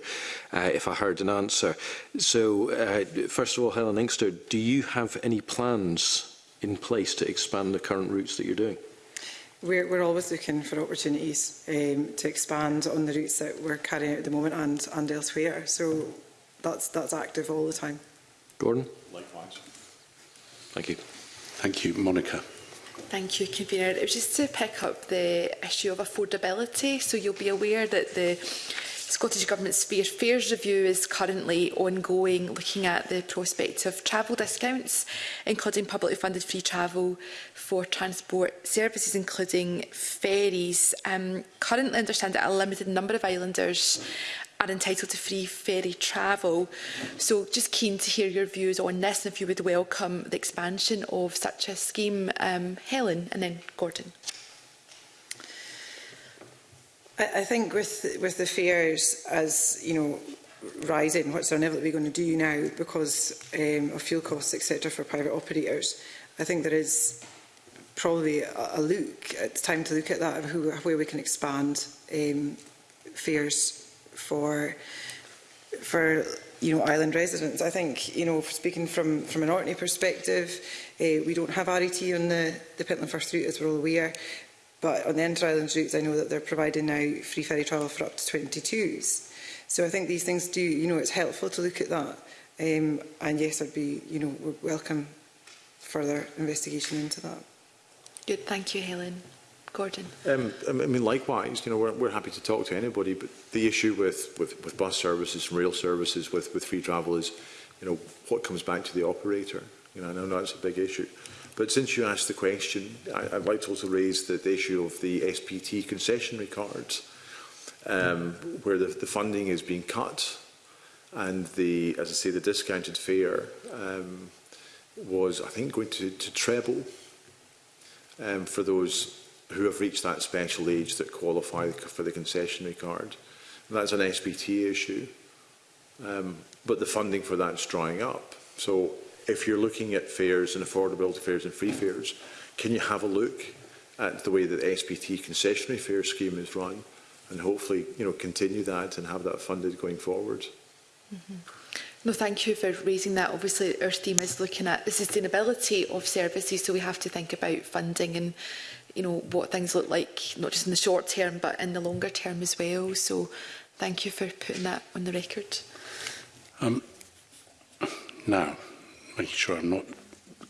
uh, if I heard an answer. So, uh, first of all, Helen Inkster, do you have any plans in place to expand the current routes that you're doing? We're, we're always looking for opportunities um, to expand on the routes that we're carrying out at the moment and, and elsewhere. So that's, that's active all the time. Gordon? Likewise. Thank you. Thank you, Monica. Thank you, Convener. It was just to pick up the issue of affordability. So you'll be aware that the Scottish Government's Fair Fares Review is currently ongoing, looking at the prospect of travel discounts, including publicly funded free travel for transport services, including ferries. Um, currently, I understand that a limited number of islanders are entitled to free ferry travel. So just keen to hear your views on this and if you would welcome the expansion of such a scheme. Um, Helen and then Gordon. I, I think with with the fares as you know rising, what's our level that we're going to do now because um, of fuel costs, etc., for private operators. I think there is probably a, a look. It's time to look at that who, where we can expand um, fares for for you know island residents. I think you know speaking from from an Orkney perspective, uh, we don't have RET on the the Pentland First route as we're all aware. But on the inter island routes, I know that they're providing now free ferry travel for up to 22s. So I think these things do, you know, it's helpful to look at that. Um, and yes, I'd be, you know, welcome further investigation into that. Good, thank you, Helen. Gordon. Um, um, I mean, likewise, you know, we're, we're happy to talk to anybody, but the issue with, with, with bus services and rail services, with, with free travel is, you know, what comes back to the operator? You know, I know that's a big issue. But since you asked the question, I, I'd like to also raise the, the issue of the SPT concessionary cards, um, where the, the funding is being cut and the, as I say, the discounted fare um, was, I think, going to, to treble um, for those who have reached that special age that qualify for the concessionary card. that's an SBT issue. Um, but the funding for that's drying up. So if you're looking at fares and affordability fares and free fares, can you have a look at the way that the SPT concessionary fare scheme is run and hopefully you know continue that and have that funded going forward. Mm -hmm. No, thank you for raising that. Obviously, our theme is looking at the sustainability of services, so we have to think about funding and you know, what things look like, not just in the short term, but in the longer term as well. So thank you for putting that on the record. Um, now, making sure I'm not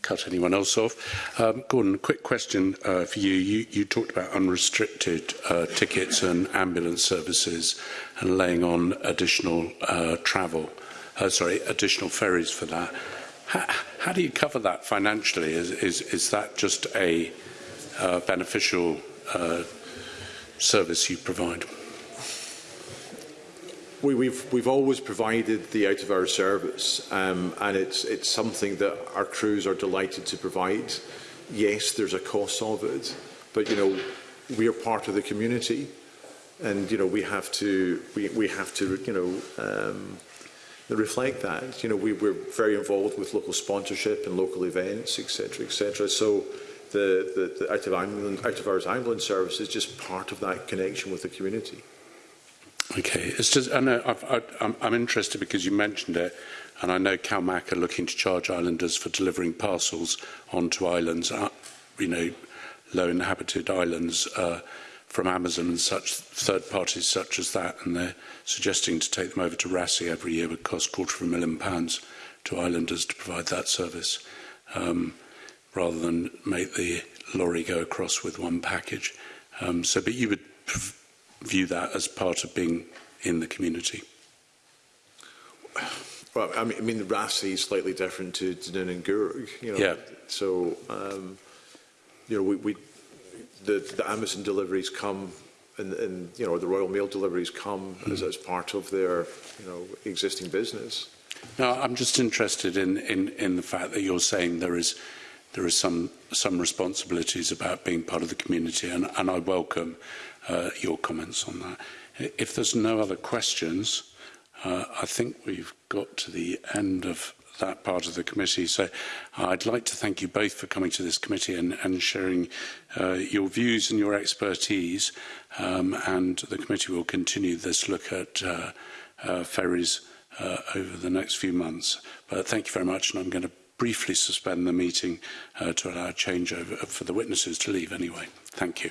cut anyone else off. Um, Gordon, quick question uh, for you. you. You talked about unrestricted uh, tickets and ambulance services and laying on additional uh, travel, uh, sorry, additional ferries for that. How, how do you cover that financially? Is, is, is that just a uh, beneficial uh, service you provide? We, we've we've always provided the out of hour service, um, and it's it's something that our crews are delighted to provide. Yes, there's a cost of it, but you know we are part of the community, and you know we have to we we have to you know. Um, reflect that you know we were very involved with local sponsorship and local events etc etc so the, the, the out, of ambulance, out of hours ambulance service is just part of that connection with the community. Okay, it's just, I know, I've, I, I'm, I'm interested because you mentioned it, and I know CalMac are looking to charge islanders for delivering parcels onto islands, uh, you know, low inhabited islands uh, from Amazon and such, third parties such as that, and they're suggesting to take them over to RASI every year would cost quarter of a million pounds to islanders to provide that service. Um, rather than make the lorry go across with one package. Um, so, but you would view that as part of being in the community. Well, I mean, I mean Rasi e is slightly different to Dunoon and Gurug. You know? Yeah. So, um, you know, we, we the, the Amazon deliveries come and, and you know the Royal Mail deliveries come mm. as, as part of their you know existing business. No, I'm just interested in, in, in the fact that you're saying there is there is some some responsibilities about being part of the community, and, and I welcome uh, your comments on that. If there's no other questions, uh, I think we've got to the end of that part of the committee. So I'd like to thank you both for coming to this committee and, and sharing uh, your views and your expertise. Um, and the committee will continue this look at uh, uh, ferries uh, over the next few months. But thank you very much, and I'm going to briefly suspend the meeting uh, to allow changeover uh, for the witnesses to leave anyway. Thank you.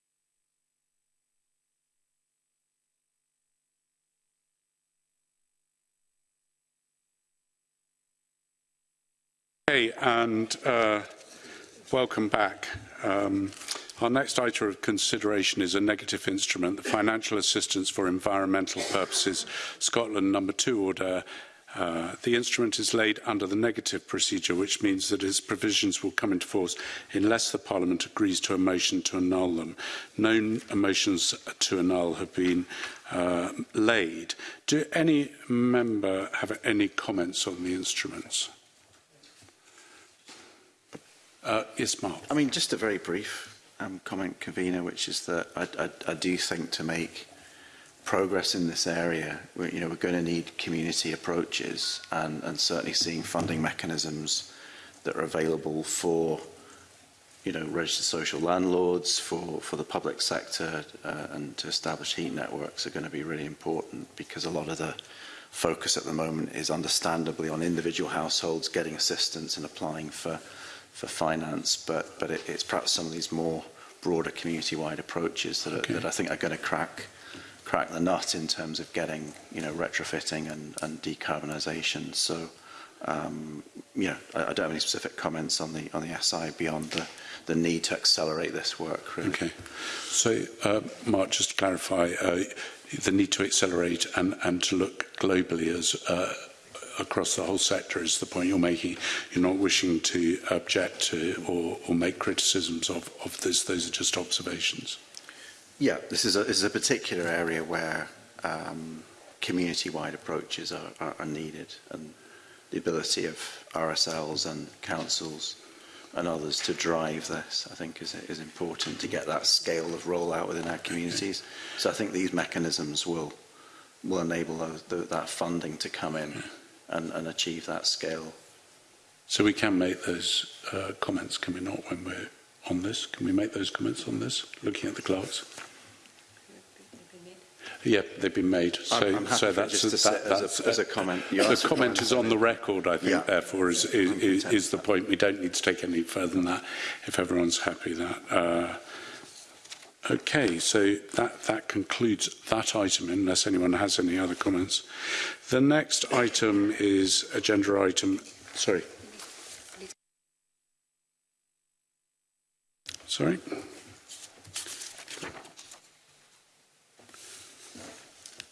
Hey, and uh, welcome back. Um, our next item of consideration is a negative instrument, the Financial Assistance for Environmental Purposes, Scotland number two order. Uh, the instrument is laid under the negative procedure, which means that its provisions will come into force unless the Parliament agrees to a motion to annul them. No motions to annul have been uh, laid. Do any member have any comments on the instruments? Uh, yes, Mark. I mean, just a very brief um, comment, convener, which is that I, I, I do think to make progress in this area, we're, you know, we're going to need community approaches and, and certainly seeing funding mechanisms that are available for, you know, registered social landlords, for, for the public sector uh, and to establish heat networks are going to be really important because a lot of the focus at the moment is understandably on individual households getting assistance and applying for for finance, but, but it, it's perhaps some of these more broader community-wide approaches that, okay. are, that I think are going to crack crack the nut in terms of getting you know retrofitting and, and decarbonisation. So um, you know I, I don't have any specific comments on the on the SI beyond the the need to accelerate this work. Really. Okay. So uh, Mark, just to clarify, uh, the need to accelerate and and to look globally as. Uh, across the whole sector is the point you're making. You're not wishing to object to or, or make criticisms of, of this. Those are just observations. Yeah, this is a, this is a particular area where um, community-wide approaches are, are, are needed and the ability of RSLs and councils and others to drive this, I think, is, is important to get that scale of rollout within our communities. So I think these mechanisms will will enable those, that funding to come in and, and achieve that scale. So we can make those uh, comments, can we not, when we're on this? Can we make those comments on this, looking at the clerks? Yeah, they've been made. So, I'm, I'm so that's, a, that, that's as, a, as a comment. You the comment is on the record, I think, yeah. therefore, is, yeah, is, is, is the point. We don't need to take any further than that. If everyone's happy, that uh, Okay, so that, that concludes that item, unless anyone has any other comments. The next item is agenda item, sorry. Sorry.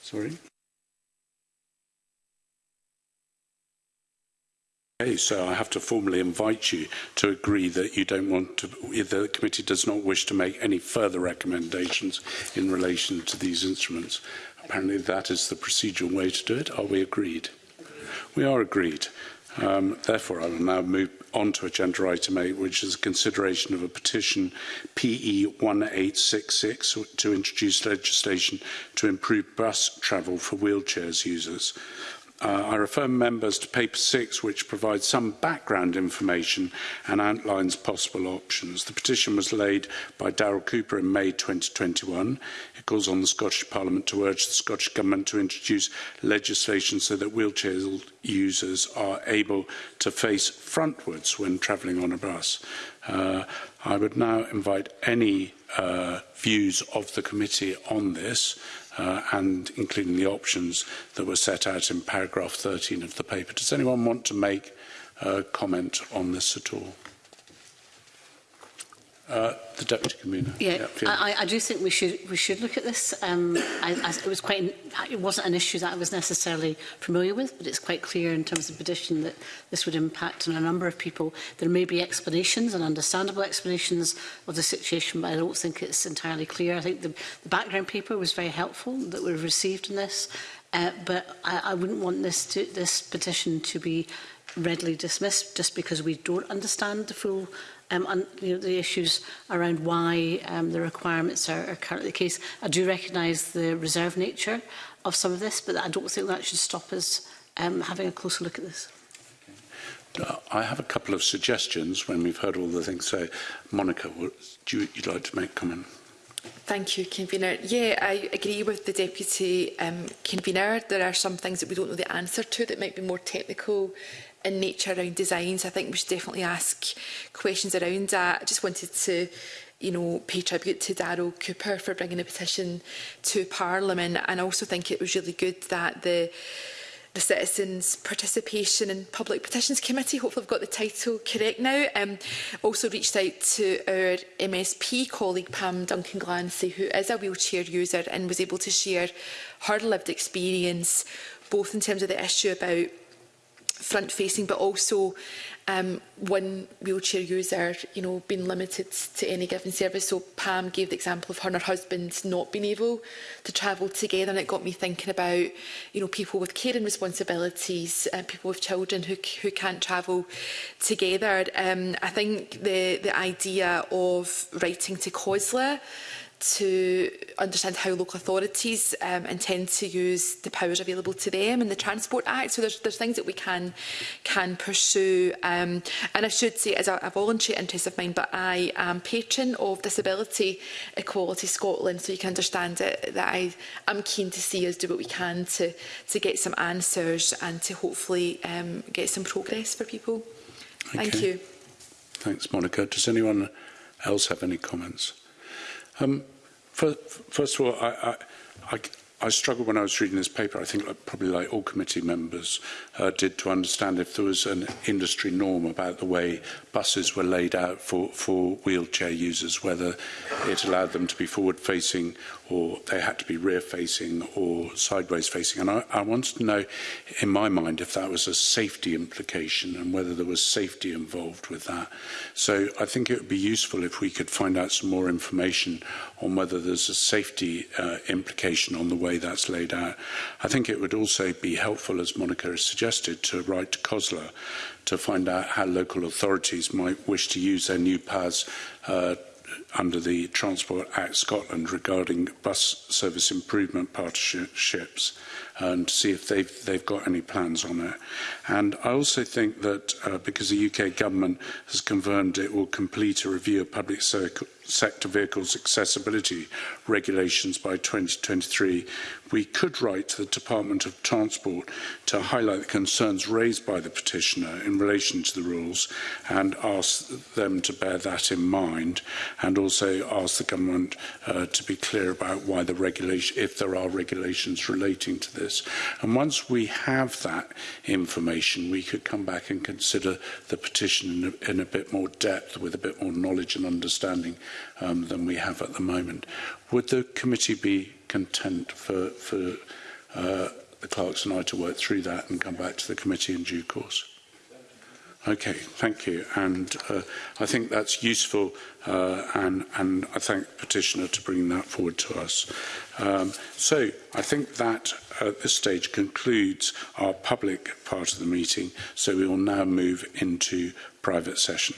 Sorry. Okay, so I have to formally invite you to agree that you don't want to, the committee does not wish to make any further recommendations in relation to these instruments. Apparently that is the procedural way to do it. Are we agreed? We are agreed. Um, therefore, I will now move on to agenda item 8, which is consideration of a petition PE 1866 to introduce legislation to improve bus travel for wheelchairs users. Uh, I refer members to paper six, which provides some background information and outlines possible options. The petition was laid by Daryl Cooper in May 2021. It calls on the Scottish Parliament to urge the Scottish Government to introduce legislation so that wheelchair users are able to face frontwards when travelling on a bus. Uh, I would now invite any uh, views of the committee on this uh, and including the options that were set out in paragraph 13 of the paper. Does anyone want to make a comment on this at all? Uh, the Deputy Commissioner. Yeah, yeah I, I do think we should we should look at this. Um, I, I, it was quite an, it wasn't an issue that I was necessarily familiar with, but it's quite clear in terms of petition that this would impact on a number of people. There may be explanations and understandable explanations of the situation, but I don't think it's entirely clear. I think the, the background paper was very helpful that we've received in this, uh, but I, I wouldn't want this to, this petition to be readily dismissed just because we don't understand the full um, on you know, the issues around why um, the requirements are, are currently the case. I do recognise the reserve nature of some of this, but I don't think that should stop us um, having a closer look at this. Uh, I have a couple of suggestions when we've heard all the things. So, Monica, would you, you'd like to make a comment? Thank you, Convener. Yeah, I agree with the Deputy um, Convener. There are some things that we don't know the answer to that might be more technical in nature around designs. I think we should definitely ask questions around that. I just wanted to you know, pay tribute to Daryl Cooper for bringing the petition to Parliament. And I also think it was really good that the the citizens' participation in Public Petitions Committee. Hopefully I've got the title correct now. Um, also reached out to our MSP colleague Pam Duncan Glancy, who is a wheelchair user and was able to share her lived experience both in terms of the issue about front facing but also um, one wheelchair user you know being limited to any given service so Pam gave the example of her and her husband not being able to travel together and it got me thinking about you know people with caring responsibilities and uh, people with children who, who can't travel together um, I think the the idea of writing to COSLA to understand how local authorities um, intend to use the powers available to them in the Transport Act. So there's, there's things that we can can pursue. Um, and I should say, as a, a voluntary interest of mine, but I am patron of Disability Equality Scotland, so you can understand it, that I am keen to see us do what we can to, to get some answers and to hopefully um, get some progress for people. Okay. Thank you. Thanks, Monica. Does anyone else have any comments? Um, First, first of all, I, I, I, I struggled when I was reading this paper, I think like, probably like all committee members uh, did, to understand if there was an industry norm about the way buses were laid out for, for wheelchair users, whether it allowed them to be forward-facing or they had to be rear facing or sideways facing. And I, I wanted to know, in my mind, if that was a safety implication and whether there was safety involved with that. So I think it would be useful if we could find out some more information on whether there's a safety uh, implication on the way that's laid out. I think it would also be helpful, as Monica has suggested, to write to COSLA to find out how local authorities might wish to use their new paths uh, under the Transport Act Scotland regarding bus service improvement partnerships and see if they've, they've got any plans on it. And I also think that uh, because the UK government has confirmed it will complete a review of public sector vehicles accessibility regulations by 2023, we could write to the Department of Transport to highlight the concerns raised by the petitioner in relation to the rules and ask them to bear that in mind and also ask the government uh, to be clear about why the regulation, if there are regulations relating to this. And once we have that information, we could come back and consider the petition in a, in a bit more depth with a bit more knowledge and understanding um, than we have at the moment. Would the committee be content for, for uh, the clerks and I to work through that and come back to the committee in due course? Okay, thank you. And uh, I think that's useful, uh, and, and I thank the petitioner to bring that forward to us. Um, so I think that uh, at this stage concludes our public part of the meeting, so we will now move into private session.